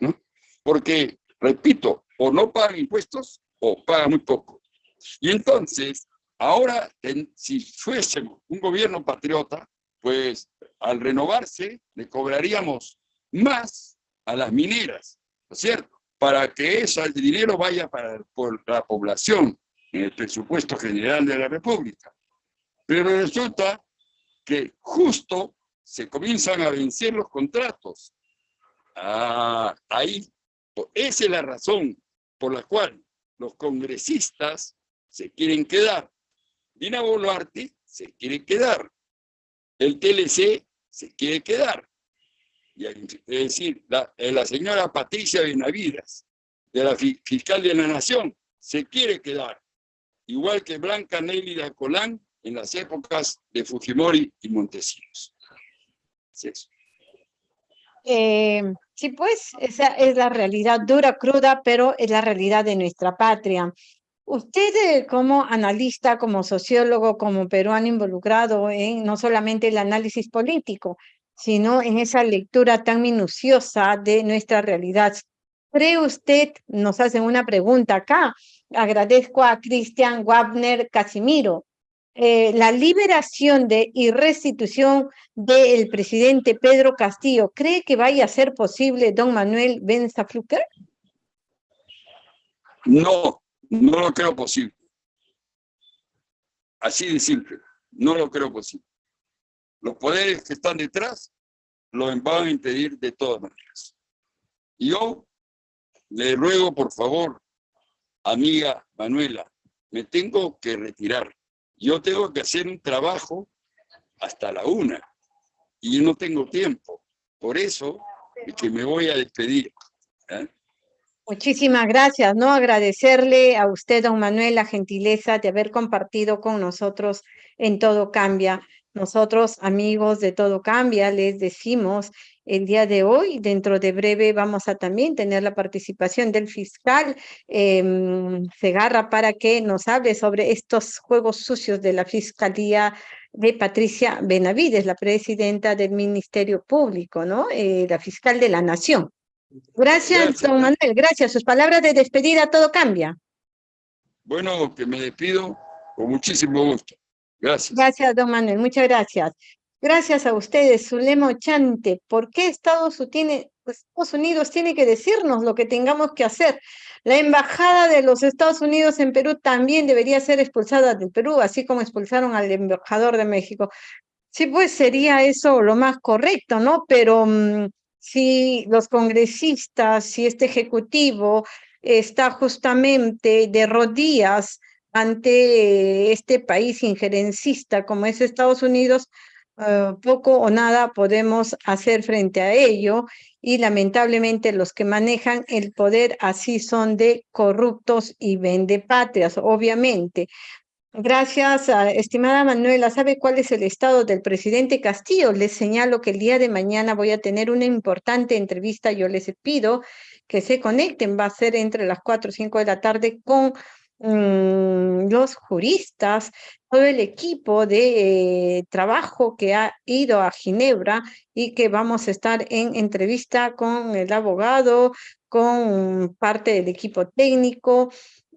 ¿no? Porque, repito, o no pagan impuestos o pagan muy poco. Y entonces, ahora, si fuese un gobierno patriota, pues al renovarse le cobraríamos más a las mineras, ¿no es cierto? Para que ese dinero vaya para la población en el presupuesto general de la República. Pero resulta que justo se comienzan a vencer los contratos. Ah, ahí, esa es la razón por la cual los congresistas se quieren quedar. Dina Boluarte se quiere quedar. El TLC se quiere quedar. es decir, la, eh, señora Patricia Benavides, de la fiscal de la Nación, se quiere quedar. Igual que Blanca Nélida Colán en las épocas de Fujimori y Montesinos. Sí, eh, sí, pues esa es la realidad dura, cruda, pero es la realidad de nuestra patria. Usted eh, como analista, como sociólogo, como peruano involucrado en no solamente el análisis político, sino en esa lectura tan minuciosa de nuestra realidad. ¿Cree usted, nos hacen una pregunta acá, agradezco a Cristian Wagner Casimiro, eh, la liberación de y restitución del presidente Pedro Castillo, ¿cree que vaya a ser posible, don Manuel Benza Fluker? No, no lo creo posible. Así de simple. No lo creo posible. Los poderes que están detrás lo van a impedir de todas maneras. Yo le ruego, por favor, amiga Manuela, me tengo que retirar. Yo tengo que hacer un trabajo hasta la una y no tengo tiempo. Por eso es que me voy a despedir. ¿eh? Muchísimas gracias, ¿no? Agradecerle a usted, don Manuel, la gentileza de haber compartido con nosotros en Todo Cambia. Nosotros, amigos de Todo Cambia, les decimos el día de hoy, dentro de breve vamos a también tener la participación del fiscal eh, Segarra para que nos hable sobre estos juegos sucios de la Fiscalía de Patricia Benavides, la presidenta del Ministerio Público, ¿no? Eh, la fiscal de la Nación. Gracias, don Manuel. Gracias. Sus palabras de despedida, todo cambia. Bueno, que me despido con muchísimo gusto. Gracias. Gracias, don Manuel. Muchas gracias. Gracias a ustedes, Zulema Chante. ¿Por qué Estados, tiene, pues, Estados Unidos tiene que decirnos lo que tengamos que hacer? La embajada de los Estados Unidos en Perú también debería ser expulsada del Perú, así como expulsaron al embajador de México. Sí, pues sería eso lo más correcto, ¿no? Pero mm, si los congresistas, si este ejecutivo está justamente de rodillas ante este país injerencista como es Estados Unidos, eh, poco o nada podemos hacer frente a ello y lamentablemente los que manejan el poder así son de corruptos y vendepatrias, obviamente. Gracias, estimada Manuela. ¿Sabe cuál es el estado del presidente Castillo? Les señalo que el día de mañana voy a tener una importante entrevista. Yo les pido que se conecten. Va a ser entre las 4 o 5 de la tarde con mm, los juristas, todo el equipo de eh, trabajo que ha ido a Ginebra y que vamos a estar en entrevista con el abogado, con parte del equipo técnico,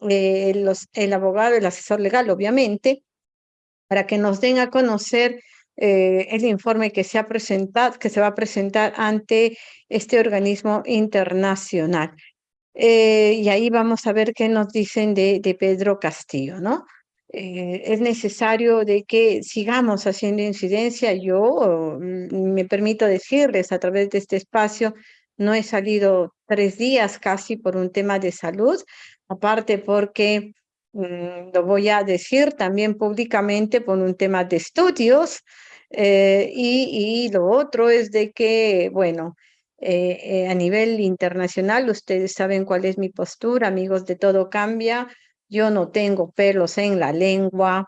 eh, los, el abogado, el asesor legal, obviamente, para que nos den a conocer eh, el informe que se, ha presentado, que se va a presentar ante este organismo internacional. Eh, y ahí vamos a ver qué nos dicen de, de Pedro Castillo, ¿no? es necesario de que sigamos haciendo incidencia. Yo mm, me permito decirles a través de este espacio, no he salido tres días casi por un tema de salud, aparte porque mm, lo voy a decir también públicamente por un tema de estudios eh, y, lo otro es de que, bueno, eh, eh, a nivel internacional, ustedes saben cuál es mi postura, amigos de Todo Cambia, yo no tengo pelos en la lengua,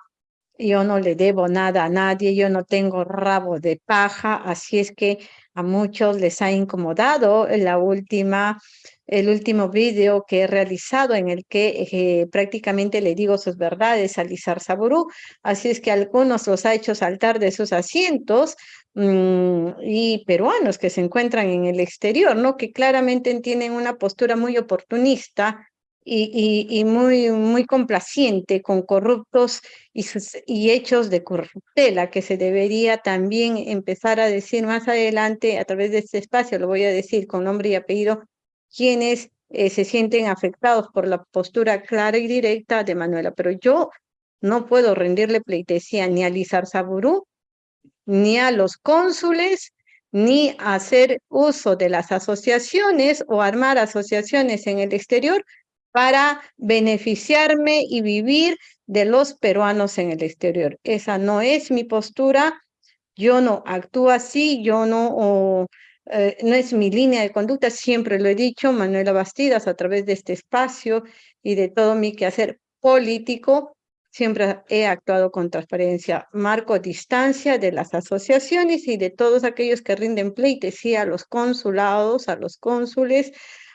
yo no le debo nada a nadie, yo no tengo rabo de paja, así es que a muchos les ha incomodado la última el último vídeo que he realizado en el que eh, prácticamente le digo sus verdades a Lizar Saburú, así es que algunos los ha hecho saltar de sus asientos mm, y peruanos que se encuentran en el exterior, ¿no? que claramente tienen una postura muy oportunista y, muy, muy complaciente con corruptos y, y hechos de corruptela que se debería también empezar a decir más adelante a través de este espacio, lo voy a decir con nombre y apellido, quienes eh, se sienten afectados por la postura clara y directa de Manuela. Pero yo no puedo rendirle pleitesía ni a Lizar Saburú, ni a los cónsules, ni hacer uso de las asociaciones o armar asociaciones en el exterior para beneficiarme y vivir de los peruanos en el exterior. Esa no es mi postura, yo no actúo así, yo no eh, no es mi línea de conducta, siempre lo he dicho, Manuela Bastidas, a través de este espacio y de todo mi quehacer político, siempre he actuado con transparencia, marco distancia de las asociaciones y de todos aquellos que rinden pleitesía a los consulados, a los cónsules,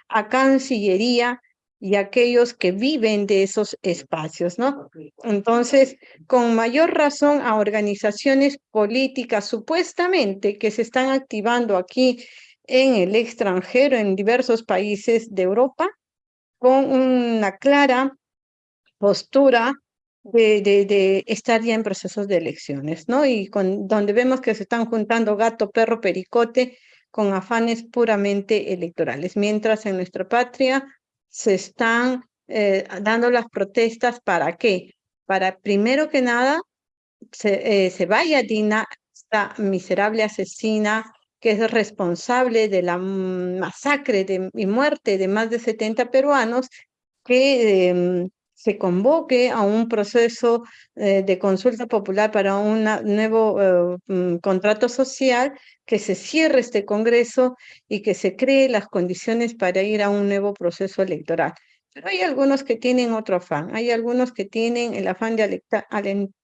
a Cancillería, y aquellos que viven de esos espacios, ¿no? Entonces, con mayor razón a organizaciones políticas supuestamente que se están activando aquí en el extranjero, en diversos países de Europa, con una clara postura de, de, estar ya en procesos de elecciones, ¿no? Y con, donde vemos que se están juntando gato, perro, pericote con afanes puramente electorales, mientras en nuestra patria se están eh, dando las protestas para qué? Para primero que nada se, eh, se vaya Dina, esta miserable asesina que es responsable de la masacre de, y muerte de más de 70 peruanos, que em, se convoque a un proceso eh, de consulta popular para un nuevo mm, contrato social, que se cierre este Congreso y que se cree las condiciones para ir a un nuevo proceso electoral. Pero hay algunos que tienen otro afán, hay algunos que tienen el afán de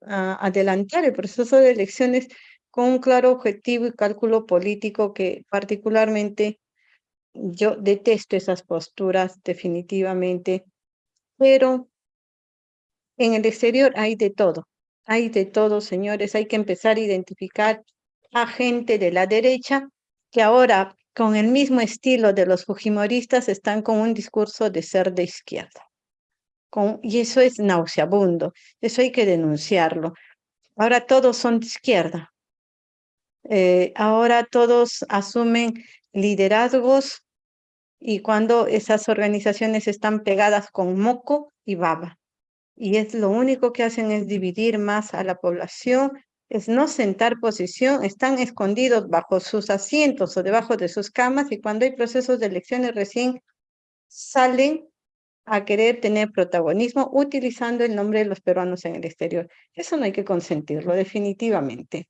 adelantar el proceso de elecciones con un claro objetivo y cálculo político que particularmente yo detesto esas posturas definitivamente, pero en el exterior hay de todo, hay de todo, señores, hay que empezar a identificar a gente de la derecha que ahora con el mismo estilo de los fujimoristas están con un discurso de ser de izquierda. Con, y eso es nauseabundo, eso hay que denunciarlo. Ahora todos son de izquierda. Eh, ahora todos asumen liderazgos y cuando esas organizaciones están pegadas con moco y baba y es lo único que hacen es dividir más a la población, es no sentar posición, están escondidos bajo sus asientos o debajo de sus camas y cuando hay procesos de elecciones recién salen a querer tener protagonismo utilizando el nombre de los peruanos en el exterior. Eso no hay que consentirlo definitivamente.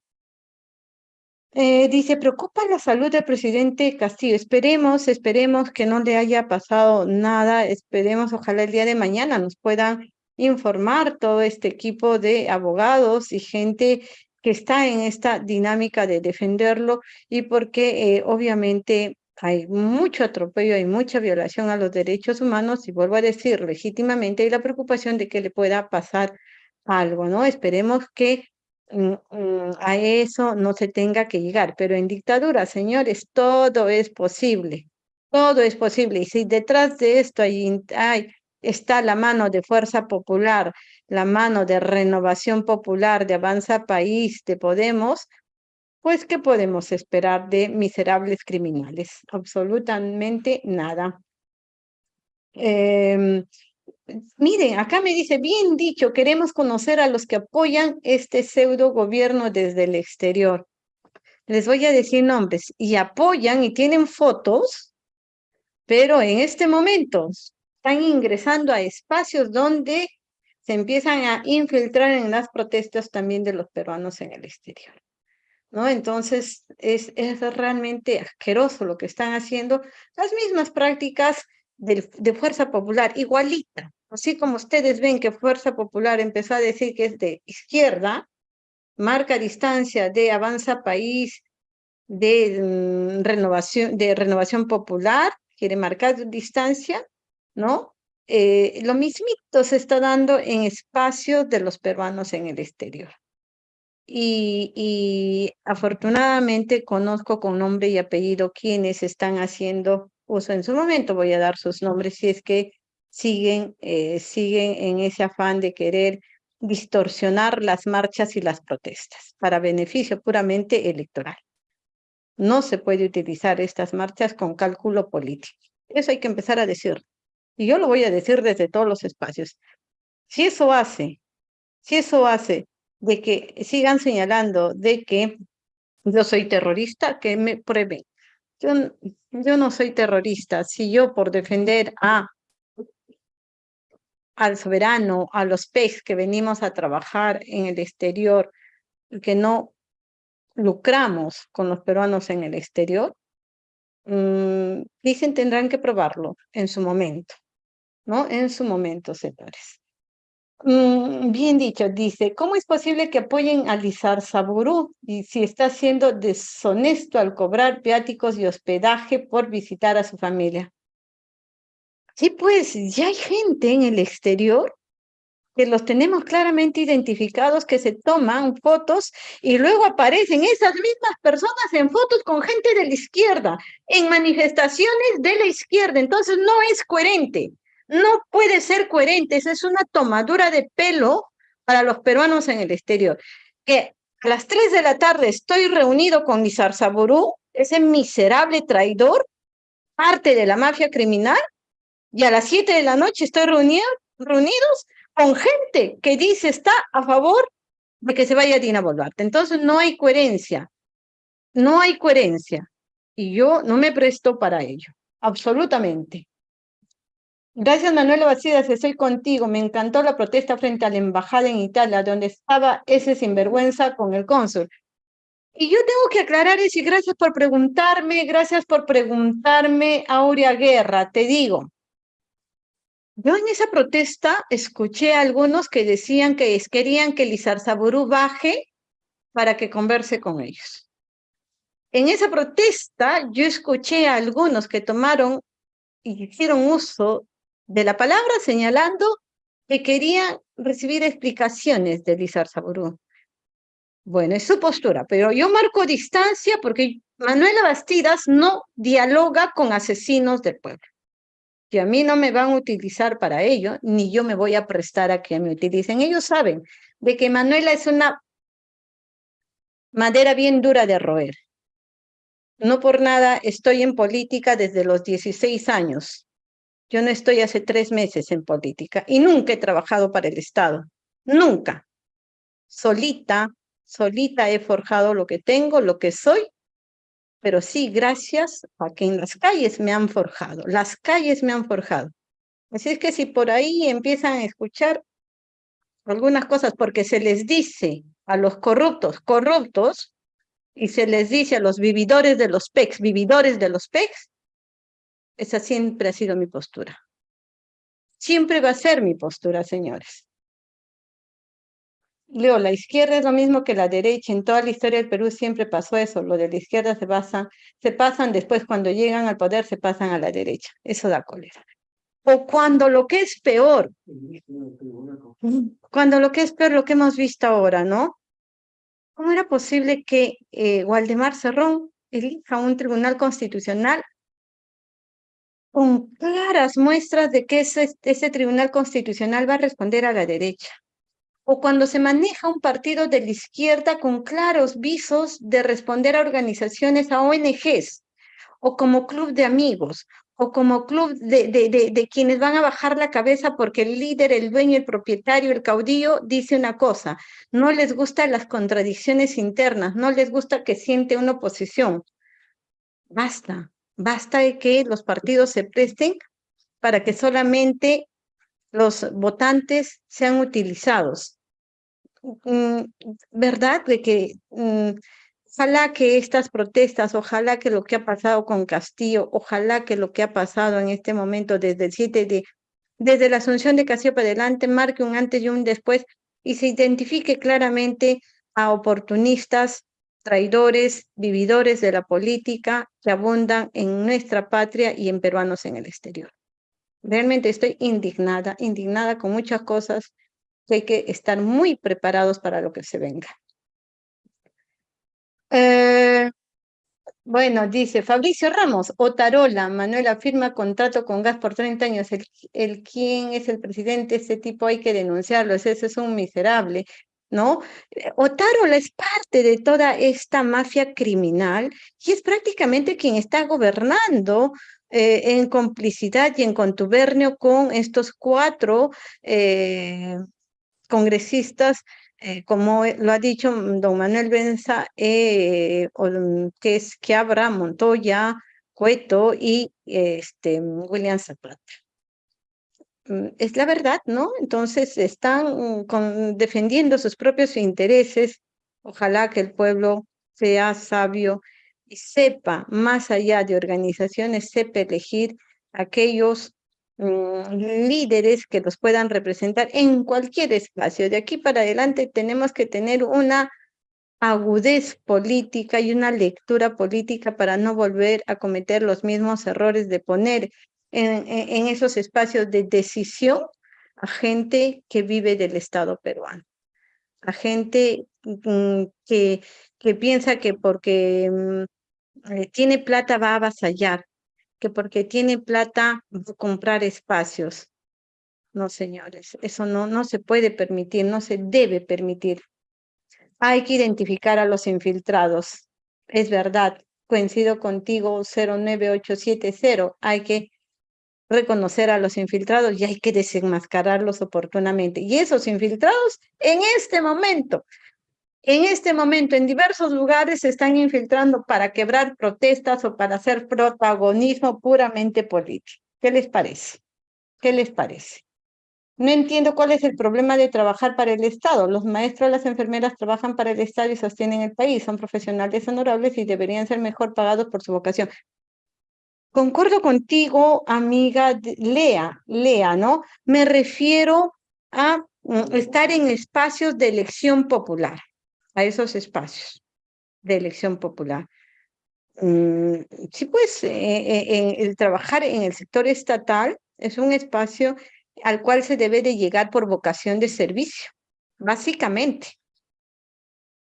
Eh, dice, preocupa la salud del presidente Castillo. Esperemos, esperemos que no le haya pasado nada. Esperemos, ojalá el día de mañana nos puedan informar todo este equipo de abogados y gente que está en esta dinámica de defenderlo y porque eh, obviamente hay mucho atropello, hay mucha violación a los derechos humanos y vuelvo a decir legítimamente hay la preocupación de que le pueda pasar algo, ¿no? Esperemos que mm, mm, a eso no se tenga que llegar, pero en dictadura, señores, todo es posible, todo es posible. Y si detrás de esto hay está la mano de Fuerza Popular, la mano de Renovación Popular, de Avanza País, de Podemos, pues ¿qué podemos esperar de miserables criminales? Absolutamente nada. Em, miren, acá me dice, bien dicho, queremos conocer a los que apoyan este pseudo gobierno desde el exterior. Les voy a decir nombres, y apoyan y tienen fotos, pero en este momento están ingresando a espacios donde se empiezan a infiltrar en las protestas también de los peruanos en el exterior. ¿no? Entonces, es, es realmente asqueroso lo que están haciendo, las mismas prácticas de, de Fuerza Popular, igualita. Así como ustedes ven que Fuerza Popular empezó a decir que es de izquierda, marca distancia de Avanza País, de, mm, renovación, de Renovación Popular, quiere marcar distancia, ¿no? Eh, lo mismito se está dando en espacios de los peruanos en el exterior. Y, y afortunadamente conozco con nombre y apellido quienes están haciendo uso en su momento. Voy a dar sus nombres si es que siguen, eh, siguen en ese afán de querer distorsionar las marchas y las protestas para beneficio puramente electoral. No se puede utilizar estas marchas con cálculo político. Eso hay que empezar a decir. Y yo lo voy a decir desde todos los espacios. Si eso hace, si eso hace de que sigan señalando de que yo soy terrorista, que me prueben. Yo, yo no soy terrorista. Si yo por defender a al soberano, a los PECs que venimos a trabajar en el exterior que no lucramos con los peruanos en el exterior, mm, dicen tendrán que probarlo en su momento. ¿No? En su momento, señores. Mm, bien dicho, dice, ¿cómo es posible que apoyen a Lizar Saburu y si está siendo deshonesto al cobrar viáticos y hospedaje por visitar a su familia? Sí, pues ya hay gente en el exterior que los tenemos claramente identificados, que se toman fotos y luego aparecen esas mismas personas en fotos con gente de la izquierda, en manifestaciones de la izquierda. Entonces no es coherente. No puede ser coherente, esa es una tomadura de pelo para los peruanos en el exterior. Que a las 3 de la tarde estoy reunido con Nizar Saburú, ese miserable traidor, parte de la mafia criminal, y a las 7 de la noche estoy reunido, reunidos con gente que dice está a favor de que se vaya Dina Boluarte. Entonces no hay coherencia, no hay coherencia. Y yo no me presto para ello, absolutamente. Gracias, Manuel Bacidas, estoy contigo. Me encantó la protesta frente a la embajada en Italia, donde estaba ese sinvergüenza con el cónsul. Y yo tengo que aclarar eso y gracias por preguntarme, gracias por preguntarme, Aurea Guerra, te digo. Yo en esa protesta escuché a algunos que decían que querían que Lizar Saburú baje para que converse con ellos. En esa protesta yo escuché a algunos que tomaron y hicieron uso de la palabra señalando que quería recibir explicaciones de Lizar Saburú. Bueno, es su postura, pero yo marco distancia porque Manuela Bastidas no dialoga con asesinos del pueblo. Que a mí no me van a utilizar para ello, ni yo me voy a prestar a que me utilicen. Ellos saben de que Manuela es una madera bien dura de roer. No por nada estoy en política desde los 16 años yo no estoy hace tres meses en política y nunca he trabajado para el Estado. Nunca. Solita, solita he forjado lo que tengo, lo que soy, pero sí gracias a que en las calles me han forjado. Las calles me han forjado. Así es que si por ahí empiezan a escuchar algunas cosas porque se les dice a los corruptos, corruptos, y se les dice a los vividores de los PECs, vividores de los PECs, esa siempre ha sido mi postura. Siempre va a ser mi postura, señores. Leo, la izquierda es lo mismo que la derecha. En toda la historia del Perú siempre pasó eso. Lo de la izquierda se, pasan, se pasan después, cuando llegan al poder, se pasan a la derecha. Eso da cólera. O cuando lo que es peor, cuando lo que es peor, lo que hemos visto ahora, ¿no? ¿Cómo era posible que eh, Waldemar Cerrón elija un tribunal constitucional con claras muestras de que ese, tribunal constitucional va a responder a la derecha? o cuando se maneja un partido de la izquierda con claros visos de responder a organizaciones, a ONGs, o como club de amigos, o como club de, de, quienes van a bajar la cabeza porque el líder, el dueño, el propietario, el caudillo dice una cosa, no les gustan las contradicciones internas, no les gusta que siente una oposición. Basta, basta de que los partidos se presten para que solamente los votantes sean utilizados. Mm, ¿Verdad? De que mm, ojalá que estas protestas, ojalá que lo que ha pasado con Castillo, ojalá que lo que ha pasado en este momento desde el 7 de, desde la asunción de Castillo para adelante, marque un antes y un después y se identifique claramente a oportunistas, traidores, vividores de la política que abundan en nuestra patria y en peruanos en el exterior. Realmente estoy indignada, indignada con muchas cosas que hay que estar muy preparados para lo que se venga. Eh, bueno, dice Fabricio Ramos, Otarola, Manuela firma contrato con gas por 30 años. El, el quién es el presidente, ese tipo hay que denunciarlo, ese es un miserable. ¿No? Eh, Otarola es parte de toda esta mafia criminal y es prácticamente quien está gobernando eh, en complicidad y en contubernio con estos cuatro eh, congresistas, eh, como lo ha dicho don Manuel Benza, que es Quiabra, Montoya, Cueto y este, William Zapata. Mm, es la verdad, ¿no? Entonces están con, defendiendo sus propios intereses. Ojalá que el pueblo sea sabio y sepa, más allá de organizaciones, sepa elegir aquellos mm, líderes que los puedan representar en cualquier espacio. De aquí para adelante tenemos que tener una agudez política y una lectura política para no volver a cometer los mismos errores de poner en, esos espacios de decisión a gente que vive del Estado peruano, a gente mm, que, que piensa que porque eh, tiene plata va a avasallar, que porque tiene plata va a comprar espacios. No, señores, eso no, no se puede permitir, no se debe permitir. Hay que identificar a los infiltrados. Es verdad, coincido contigo 09870, hay que reconocer a los infiltrados y hay que desenmascararlos oportunamente. Y esos infiltrados en este momento en este momento en diversos lugares se están infiltrando para quebrar protestas o para hacer protagonismo puramente político. ¿Qué les parece? ¿Qué les parece? No entiendo cuál es el problema de trabajar para el Estado. Los maestros, las enfermeras trabajan para el Estado y sostienen el país. Son profesionales honorables y deberían ser mejor pagados por su vocación. Concuerdo contigo, amiga Lea, Lea, ¿no? Me refiero a mm, estar en espacios de elección popular a esos espacios de elección popular. Mm, sí, pues eh, eh, el trabajar en el sector estatal es un espacio al cual se debe de llegar por vocación de servicio, básicamente.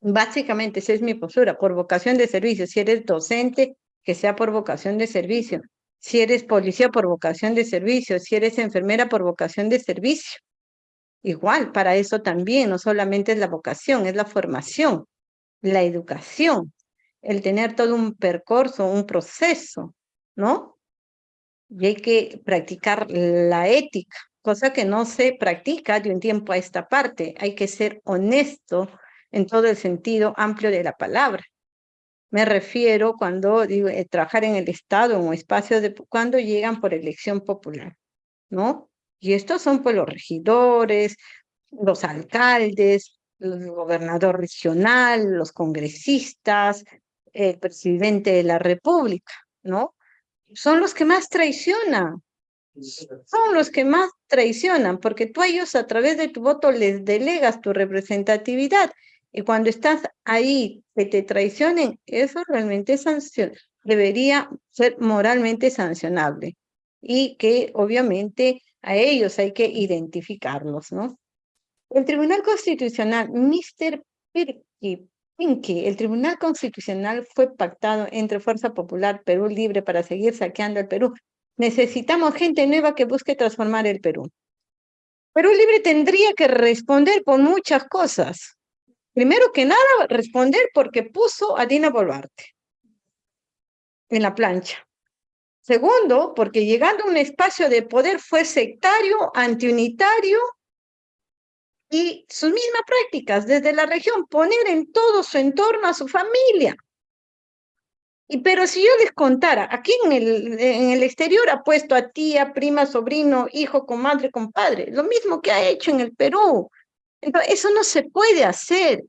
Básicamente, esa es mi postura, por vocación de servicio. Si eres docente, que sea por vocación de servicio. Si eres policía, por vocación de servicio. Si eres enfermera, por vocación de servicio. Igual, para eso también, no solamente es la vocación, es la formación, la educación, el tener todo un percurso, un proceso, ¿no? Y hay que practicar la ética, cosa que no se practica de un tiempo a esta parte. Hay que ser honesto en todo el sentido amplio de la palabra. Me refiero cuando digo eh, trabajar en el Estado, en un espacio de cuando llegan por elección popular, ¿no? Y estos son pues los regidores, los alcaldes, el gobernador regional, los congresistas, el presidente de la República, ¿no? Son los que más traicionan. Son los que más traicionan, porque tú a ellos a través de tu voto les delegas tu representatividad. Y cuando estás ahí, que te traicionen, eso realmente debería ser moralmente sancionable. Y que obviamente a ellos hay que identificarlos, ¿no? El Tribunal Constitucional, Mr. Pinky, el Tribunal Constitucional fue pactado entre Fuerza Popular, Perú Libre para seguir saqueando el Perú. Necesitamos gente nueva que busque transformar el Perú. Perú Libre tendría que responder por muchas cosas. Primero que nada, responder porque puso a Dina Boluarte en la plancha. Segundo, porque llegando a un espacio de poder fue sectario, antiunitario y sus mismas prácticas desde la región, poner en todo su entorno a su familia. Y pero si yo les contara, aquí en el, en el exterior ha puesto a tía, prima, sobrino, hijo, comadre, compadre, lo mismo que ha hecho en el Perú. Entonces, eso no se puede hacer.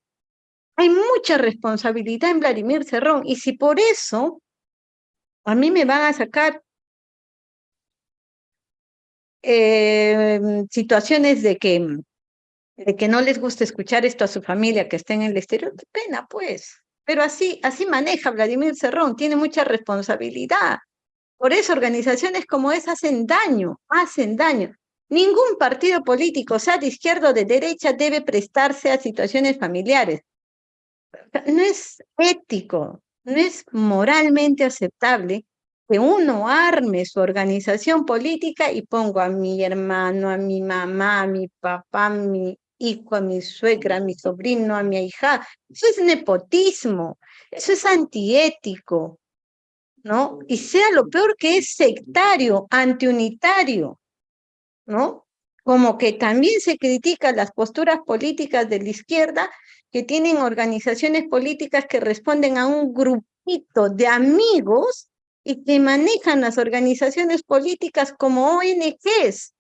Hay mucha responsabilidad en Vladimir Cerrón, y si por eso a mí me van a sacar eh, situaciones de que de que no les gusta escuchar esto a su familia que está en el exterior, qué pena pues. Pero así, así maneja Vladimir Cerrón, tiene mucha responsabilidad. Por eso organizaciones como esas hacen daño, hacen daño. Ningún partido político, sea de izquierda o de derecha, debe prestarse a situaciones familiares. No es ético, no es moralmente aceptable que uno arme su organización política y pongo a mi hermano, a mi mamá, a mi papá, a mi hijo, a mi suegra, a mi sobrino, a mi hija. Eso es nepotismo, eso es antiético, ¿no? Y sea lo peor que es sectario, antiunitario, ¿no? Como que también se critican las posturas políticas de la izquierda que tienen organizaciones políticas que responden a un grupito de amigos y que manejan las organizaciones políticas como ONGs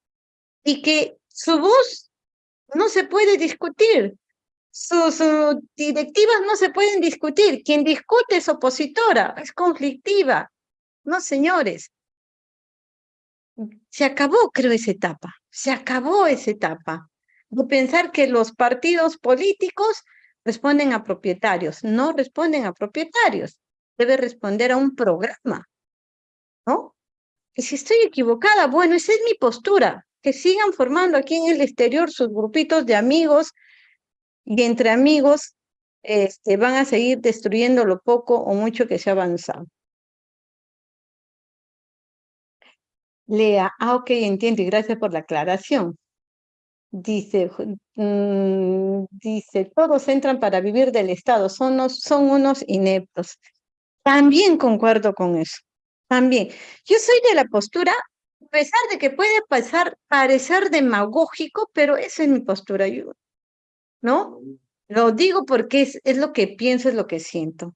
y que su voz no se puede discutir. Sus, directivas no se pueden discutir. Quien discute es opositora, es conflictiva. No, señores. Se acabó, creo, esa etapa. Se acabó esa etapa de pensar que los partidos políticos responden a propietarios. No responden a propietarios. Debe responder a un programa. ¿No? Y si estoy equivocada, bueno, esa es mi postura que sigan formando aquí en el exterior sus grupitos de amigos y entre amigos este, van a seguir destruyendo lo poco o mucho que se ha avanzado. Lea, ah, ok, entiendo, y gracias por la aclaración. Dice, mm, dice, todos entran para vivir del Estado, son, son unos ineptos. También concuerdo con eso, también. Yo soy de la postura a pesar de que puede pasar, parecer demagógico, pero esa es mi postura, yo, ¿no? Lo digo porque es, es lo que pienso, es lo que siento.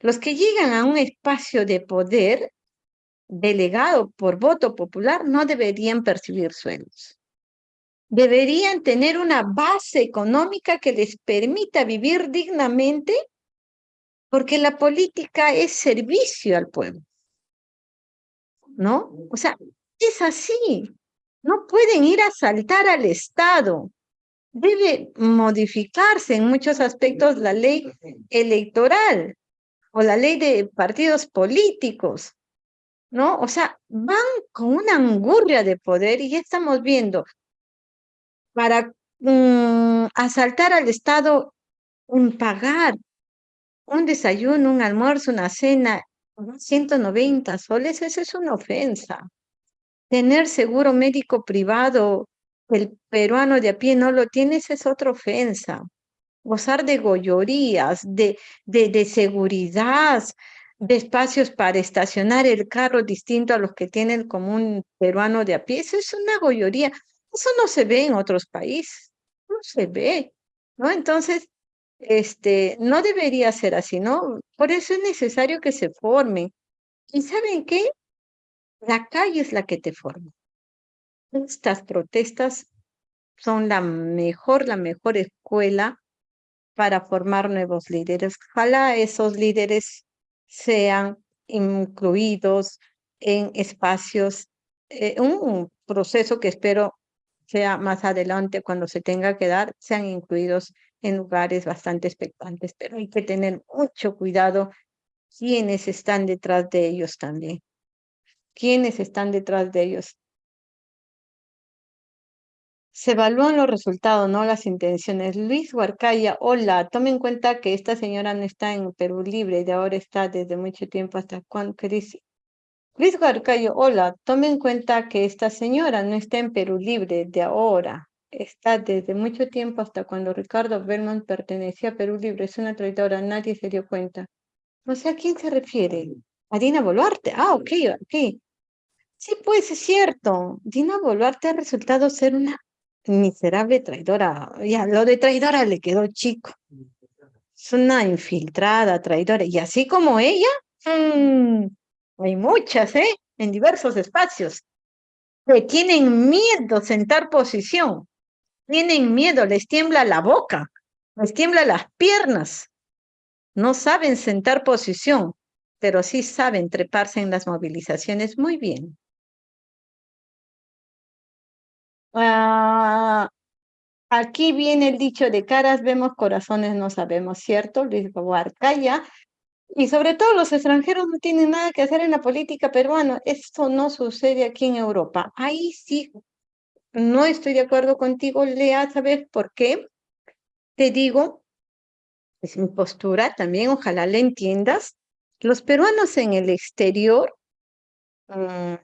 Los que llegan a un espacio de poder delegado por voto popular no deberían percibir sueldos. Deberían tener una base económica que les permita vivir dignamente porque la política es servicio al pueblo. ¿No? O sea, es así. No pueden ir a saltar al Estado. Debe modificarse en muchos aspectos la ley electoral o la ley de partidos políticos, ¿no? O sea, van con una angurria de poder y ya estamos viendo, para mm, asaltar al Estado, un pagar un desayuno, un almuerzo, una cena, 190 soles, esa es una ofensa tener seguro médico privado, el peruano de a pie no lo tiene, esa es otra ofensa. Gozar de goyorías, de, de, de seguridad, de espacios para estacionar el carro distinto a los que tiene el común peruano de a pie, eso es una goyoría. Eso no se ve en otros países, no se ve, ¿no? Entonces, este, no debería ser así, ¿no? Por eso es necesario que se formen. ¿Y saben qué? La calle es la que te forma. Estas protestas son la mejor, la mejor escuela para formar nuevos líderes. Ojalá esos líderes sean incluidos en espacios, eh, un proceso que espero sea más adelante cuando se tenga que dar, sean incluidos en lugares bastante expectantes, pero hay que tener mucho cuidado quiénes están detrás de ellos también. ¿Quiénes están detrás de ellos? Se evalúan los resultados, no las intenciones. Luis Huarcaya, hola, tome en cuenta que esta señora no está en Perú Libre y de ahora está desde mucho tiempo hasta ¿qué dice? Luis Garcayo, hola, tome en cuenta que esta señora no está en Perú Libre de ahora, está desde mucho tiempo hasta cuando Ricardo Belmont pertenecía a Perú Libre, es una traidora, nadie se dio cuenta. No sé a quién se refiere. A Dina Boluarte. Ah, ok, ok. Sí, pues es cierto. Dina Boluarte ha resultado ser una miserable traidora. Ya, lo de traidora le quedó chico. Es una infiltrada, traidora. Y así como ella, mmm, hay muchas, ¿eh? En diversos espacios. Que tienen miedo sentar posición. Tienen miedo, les tiembla la boca, les tiembla las piernas. No saben sentar posición, pero sí saben treparse en las movilizaciones muy bien. Ah, aquí viene el dicho de caras vemos, corazones no sabemos, ¿cierto? Luis Guarcaya y sobre todo los extranjeros no tienen nada que hacer en la política peruana. Esto no sucede aquí en Europa. Ahí sí, no estoy de acuerdo contigo, Lea, ¿sabes por qué? Te digo, es mi postura también, ojalá la entiendas. Los peruanos en el exterior, mm,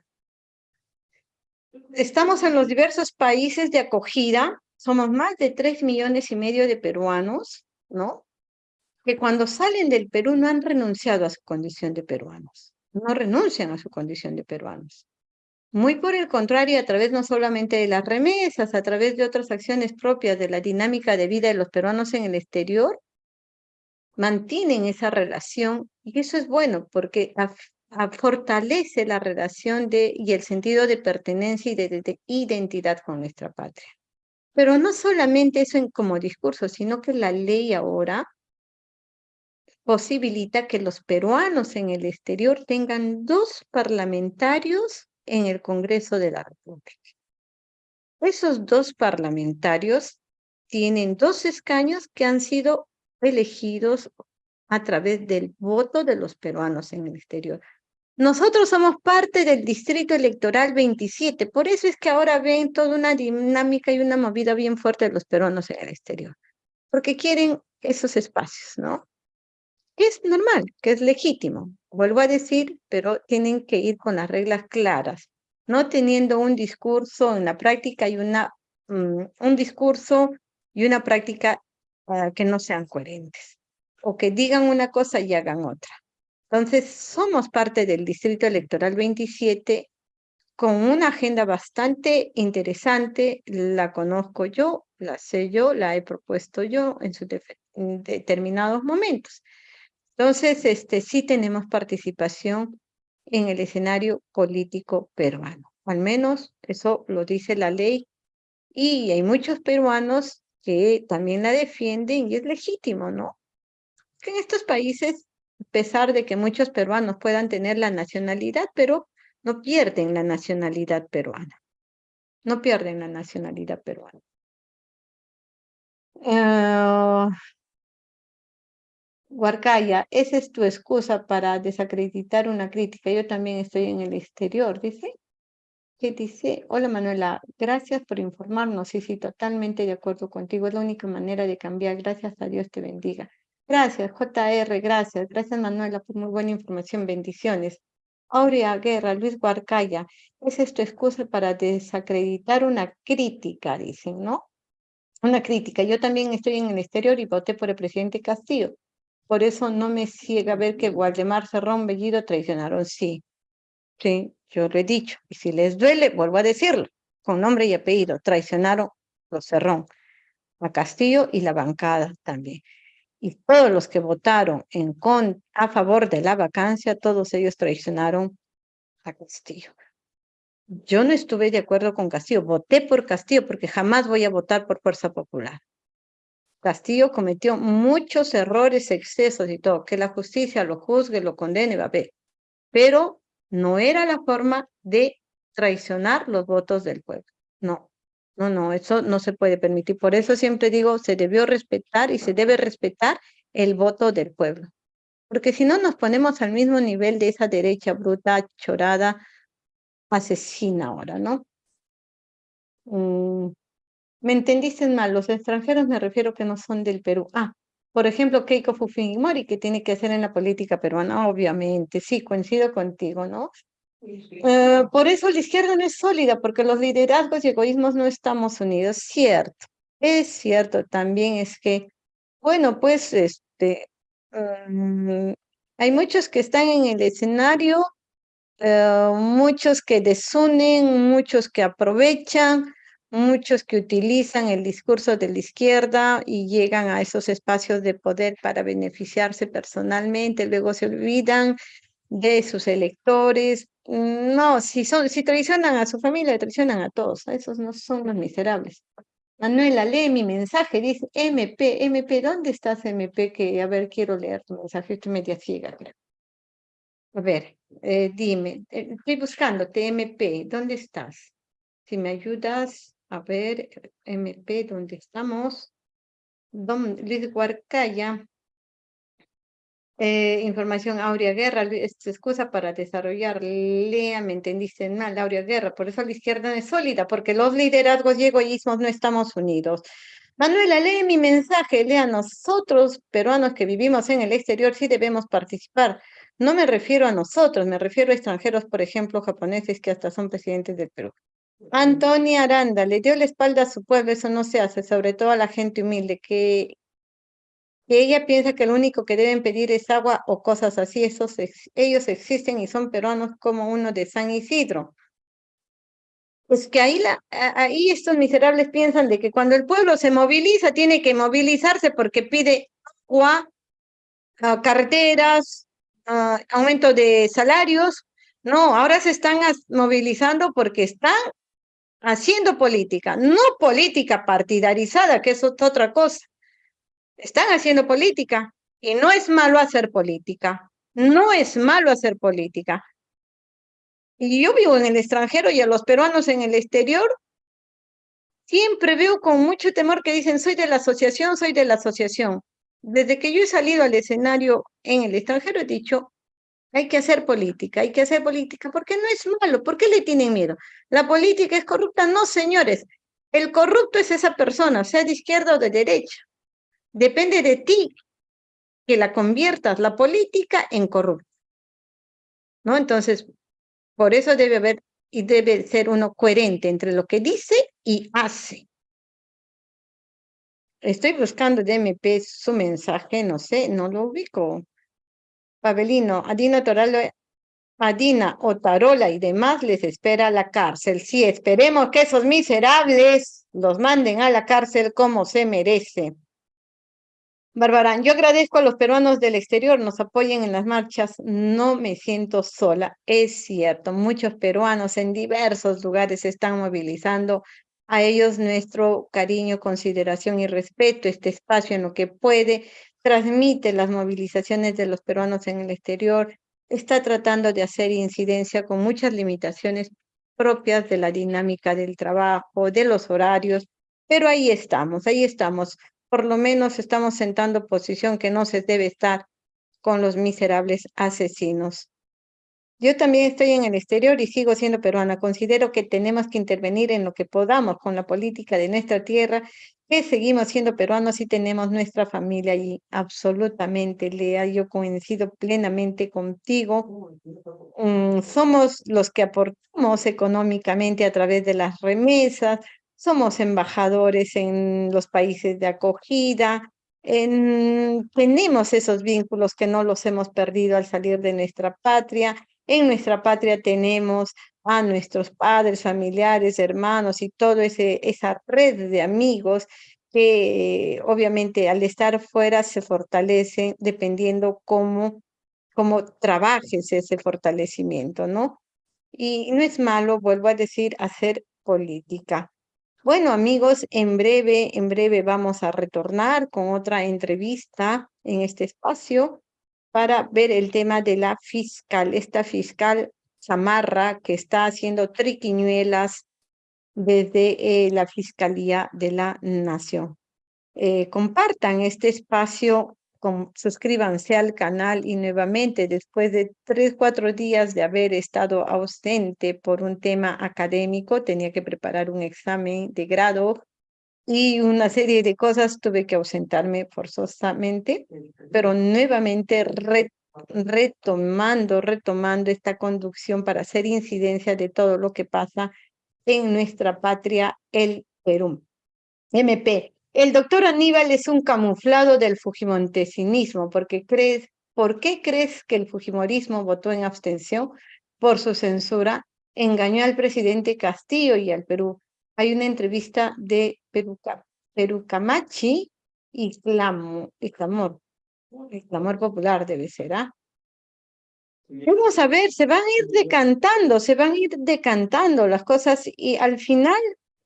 estamos en los diversos países de acogida, somos más de tres millones y medio de peruanos, ¿no? que cuando salen del Perú no han renunciado a su condición de peruanos, no renuncian a su condición de peruanos. Muy por el contrario, a través no solamente de las remesas, a través de otras acciones propias de la dinámica de vida de los peruanos en el exterior, mantienen esa relación y eso es bueno porque fortalece la relación de, y el sentido de pertenencia y de, identidad con nuestra patria. Pero no solamente eso en, como discurso, sino que la ley ahora posibilita que los peruanos en el exterior tengan dos parlamentarios en el Congreso de la República. Esos dos parlamentarios tienen dos escaños que han sido elegidos a través del voto de los peruanos en el exterior. Nosotros somos parte del Distrito Electoral 27, por eso es que ahora ven toda una dinámica y una movida bien fuerte de los peruanos en el exterior, porque quieren esos espacios, ¿no? es normal, que es legítimo. Vuelvo a decir, pero tienen que ir con las reglas claras, no teniendo un discurso en la práctica y una, mm, un discurso y una práctica que no sean coherentes, o que digan una cosa y hagan otra. Entonces, somos parte del Distrito Electoral 27 con una agenda bastante interesante, la conozco yo, la sé yo, la he propuesto yo en, sus determinados momentos. Entonces, este, sí tenemos participación en el escenario político peruano. Al menos eso lo dice la ley. Y hay muchos peruanos que también la defienden y es legítimo, ¿no? Que en estos países, pesar de que muchos peruanos puedan tener la nacionalidad, pero no pierden la nacionalidad peruana. No pierden la nacionalidad peruana. Huarcaya, esa es tu excusa para desacreditar una crítica. Yo también estoy en el exterior, dice. ¿Qué dice? Hola Manuela, gracias por informarnos. Sí, sí, totalmente de acuerdo contigo. Es la única manera de cambiar. Gracias a Dios te bendiga. Gracias, JR, gracias. Gracias Manuela por muy buena información. Bendiciones. Aurea Guerra, Luis Huarcaya, esa es tu excusa para desacreditar una crítica, dicen, ¿no? Una crítica. Yo también estoy en el exterior y voté por el presidente Castillo. Por eso no me ciega ver que Waldemar Cerrón Bellido traicionaron. Sí, sí, yo lo he dicho. Y si les duele, vuelvo a decirlo, con nombre y apellido, traicionaron los Cerrón, a Castillo y la bancada también. Y todos los que votaron en con, a favor de la vacancia, todos ellos traicionaron a Castillo. Yo no estuve de acuerdo con Castillo, voté por Castillo porque jamás voy a votar por Fuerza Popular. Castillo cometió muchos errores, excesos y todo, que la justicia lo juzgue, lo condene, va a ver. Pero no era la forma de traicionar los votos del pueblo. No, no, no, eso no se puede permitir. Por eso siempre digo, se debió respetar y se debe respetar el voto del pueblo. Porque si no nos ponemos al mismo nivel de esa derecha bruta, chorada, asesina ahora, ¿no? Mm, me entendiste mal, los extranjeros me refiero que no son del Perú. Ah, por ejemplo, Keiko Fujimori, que tiene que hacer en la política peruana, obviamente, sí, coincido contigo, ¿no? Eh, por eso la izquierda no es sólida, porque los liderazgos y egoísmos no estamos unidos, cierto. Es cierto, también es que, bueno, pues, este, mm, hay muchos que están en el escenario, eh, muchos que desunen, muchos que aprovechan, muchos que utilizan el discurso de la izquierda y llegan a esos espacios de poder para beneficiarse personalmente, luego se olvidan de sus electores. No, si, son, si traicionan a su familia, traicionan a todos. Esos no son los miserables. Manuela, lee mi mensaje, dice MP, MP, ¿dónde estás MP? Que, a ver, quiero leer tu mensaje, estoy media ciega. A ver, eh, dime, eh, estoy buscándote, MP, ¿dónde estás? Si me ayudas, a ver, MP, ¿dónde estamos? Don Luis Huarcaya. Eh, información Aurea Guerra, es excusa para desarrollar. Lea, me entendiste mal, Aurea Guerra. Por eso la izquierda no es sólida, porque los liderazgos y egoísmos no estamos unidos. Manuela, lee mi mensaje, lea nosotros, peruanos que vivimos en el exterior, sí debemos participar. No me refiero a nosotros, me refiero a extranjeros, por ejemplo, japoneses que hasta son presidentes del Perú. Antonia Aranda le dio la espalda a su pueblo, eso no se hace, sobre todo a la gente humilde, que, ella piensa que lo único que deben pedir es agua o cosas así, esos, ellos existen y son peruanos como uno de San Isidro. Pues que ahí, ahí estos miserables piensan de que cuando el pueblo se moviliza, tiene que movilizarse porque pide agua, ah, carreteras, ah, aumento de salarios. No, ahora se están movilizando porque están haciendo política, no política partidarizada, que eso es otra cosa. Están haciendo política y no es malo hacer política, no es malo hacer política. Y yo vivo en el extranjero y a los peruanos en el exterior siempre veo con mucho temor que dicen soy de la asociación, soy de la asociación. Desde que yo he salido al escenario en el extranjero he dicho, hay que hacer política, hay que hacer política, porque no es malo, ¿por qué le tienen miedo? ¿La política es corrupta? No, señores, el corrupto es esa persona, sea de izquierda o de derecha. Depende de ti que la conviertas la política en corrupta. ¿No? Entonces, por eso debe haber y debe ser uno coherente entre lo que dice y hace. Estoy buscando de MP su mensaje, no sé, no lo ubico. Pavelino, Adina Toralo, Adina Otarola y demás les espera la cárcel. Sí, esperemos que esos miserables los manden a la cárcel como se merece. Bárbara, yo agradezco a los peruanos del exterior, nos apoyen en las marchas, no me siento sola. Es cierto, muchos peruanos en diversos lugares se están movilizando. A ellos nuestro cariño, consideración y respeto, este espacio en lo que puede transmite las movilizaciones de los peruanos en el exterior, está tratando de hacer incidencia con muchas limitaciones propias de la dinámica del trabajo, de los horarios, pero ahí estamos, ahí estamos. Por lo menos estamos sentando posición que no se debe estar con los miserables asesinos. Yo también estoy en el exterior y sigo siendo peruana. Considero que tenemos que intervenir en lo que podamos con la política de nuestra tierra que seguimos siendo peruanos y tenemos nuestra familia y absolutamente, Lea, yo coincido plenamente contigo. Mm, somos los que aportamos económicamente a través de las remesas, somos embajadores en los países de acogida, tenemos esos vínculos que no los hemos perdido al salir de nuestra patria. En nuestra patria tenemos a nuestros padres, familiares, hermanos y toda esa red de amigos que obviamente al estar fuera se fortalece dependiendo cómo, cómo trabajes ese fortalecimiento, ¿no? Y no es malo, vuelvo a decir, hacer política. Bueno, amigos, en breve, en breve vamos a retornar con otra entrevista en este espacio para ver el tema de la fiscal, esta fiscal Zamarra que está haciendo triquiñuelas desde eh, la Fiscalía de la Nación. Eh, compartan este espacio, suscríbanse al canal y nuevamente después de tres, cuatro días de haber estado ausente por un tema académico, tenía que preparar un examen de grado y una serie de cosas, tuve que ausentarme forzosamente, pero nuevamente retomando, retomando esta conducción para hacer incidencia de todo lo que pasa en nuestra patria, el Perú. MP, el doctor Aníbal es un camuflado del fujimontesinismo, porque crees, ¿por qué crees que el fujimorismo votó en abstención? Por su censura, engañó al presidente Castillo y al Perú. Hay una entrevista de Perú, Camachi y, Clamo, y Clamor. El clamor popular debe ser, ¿ah? Vamos a ver, se van a ir decantando, se van a ir decantando las cosas y al final,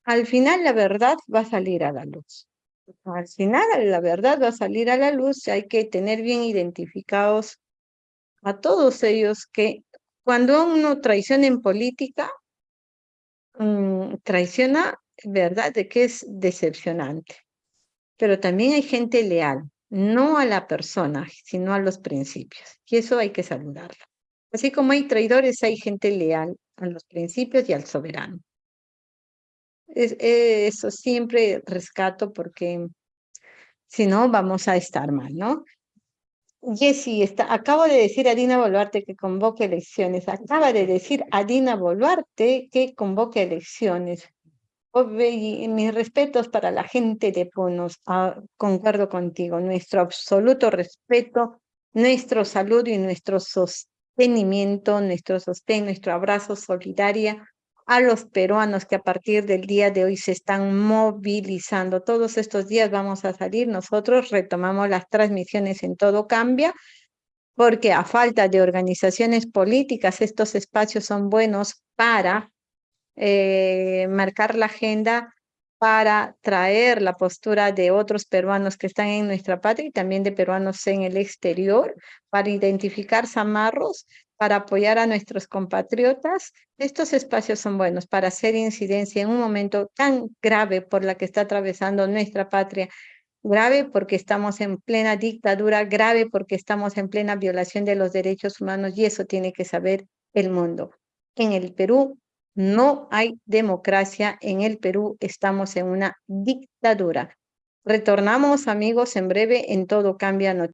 al final la verdad va a salir a la luz. Al final la verdad va a salir a la luz, hay que tener bien identificados a todos ellos que cuando uno traiciona en política, mm, traiciona, ¿verdad? De que es decepcionante. Pero también hay gente leal, no a la persona, sino a los principios. Y eso hay que saludarlo. Así como hay traidores, hay gente leal a los principios y al soberano. Es, eso siempre rescato porque si no vamos a estar mal, ¿no? Jessy, está, acabo de decir a Dina Boluarte que convoque elecciones. Acaba de decir a Dina Boluarte que convoque elecciones. mis respetos para la gente de Punos. Ah, concuerdo contigo. Nuestro absoluto respeto, nuestro saludo y nuestro sostenimiento, nuestro sostén, nuestro abrazo solidaria a los peruanos que a partir del día de hoy se están movilizando. Todos estos días vamos a salir, nosotros retomamos las transmisiones en Todo Cambia, porque a falta de organizaciones políticas, estos espacios son buenos para eh, marcar la agenda, para traer la postura de otros peruanos que están en nuestra patria y también de peruanos en el exterior, para identificar zamarros, para apoyar a nuestros compatriotas, estos espacios son buenos para hacer incidencia en un momento tan grave por la que está atravesando nuestra patria, grave porque estamos en plena dictadura, grave porque estamos en plena violación de los derechos humanos y eso tiene que saber el mundo. En el Perú no hay democracia, en el Perú estamos en una dictadura. Retornamos amigos en breve en Todo Cambia Noticias.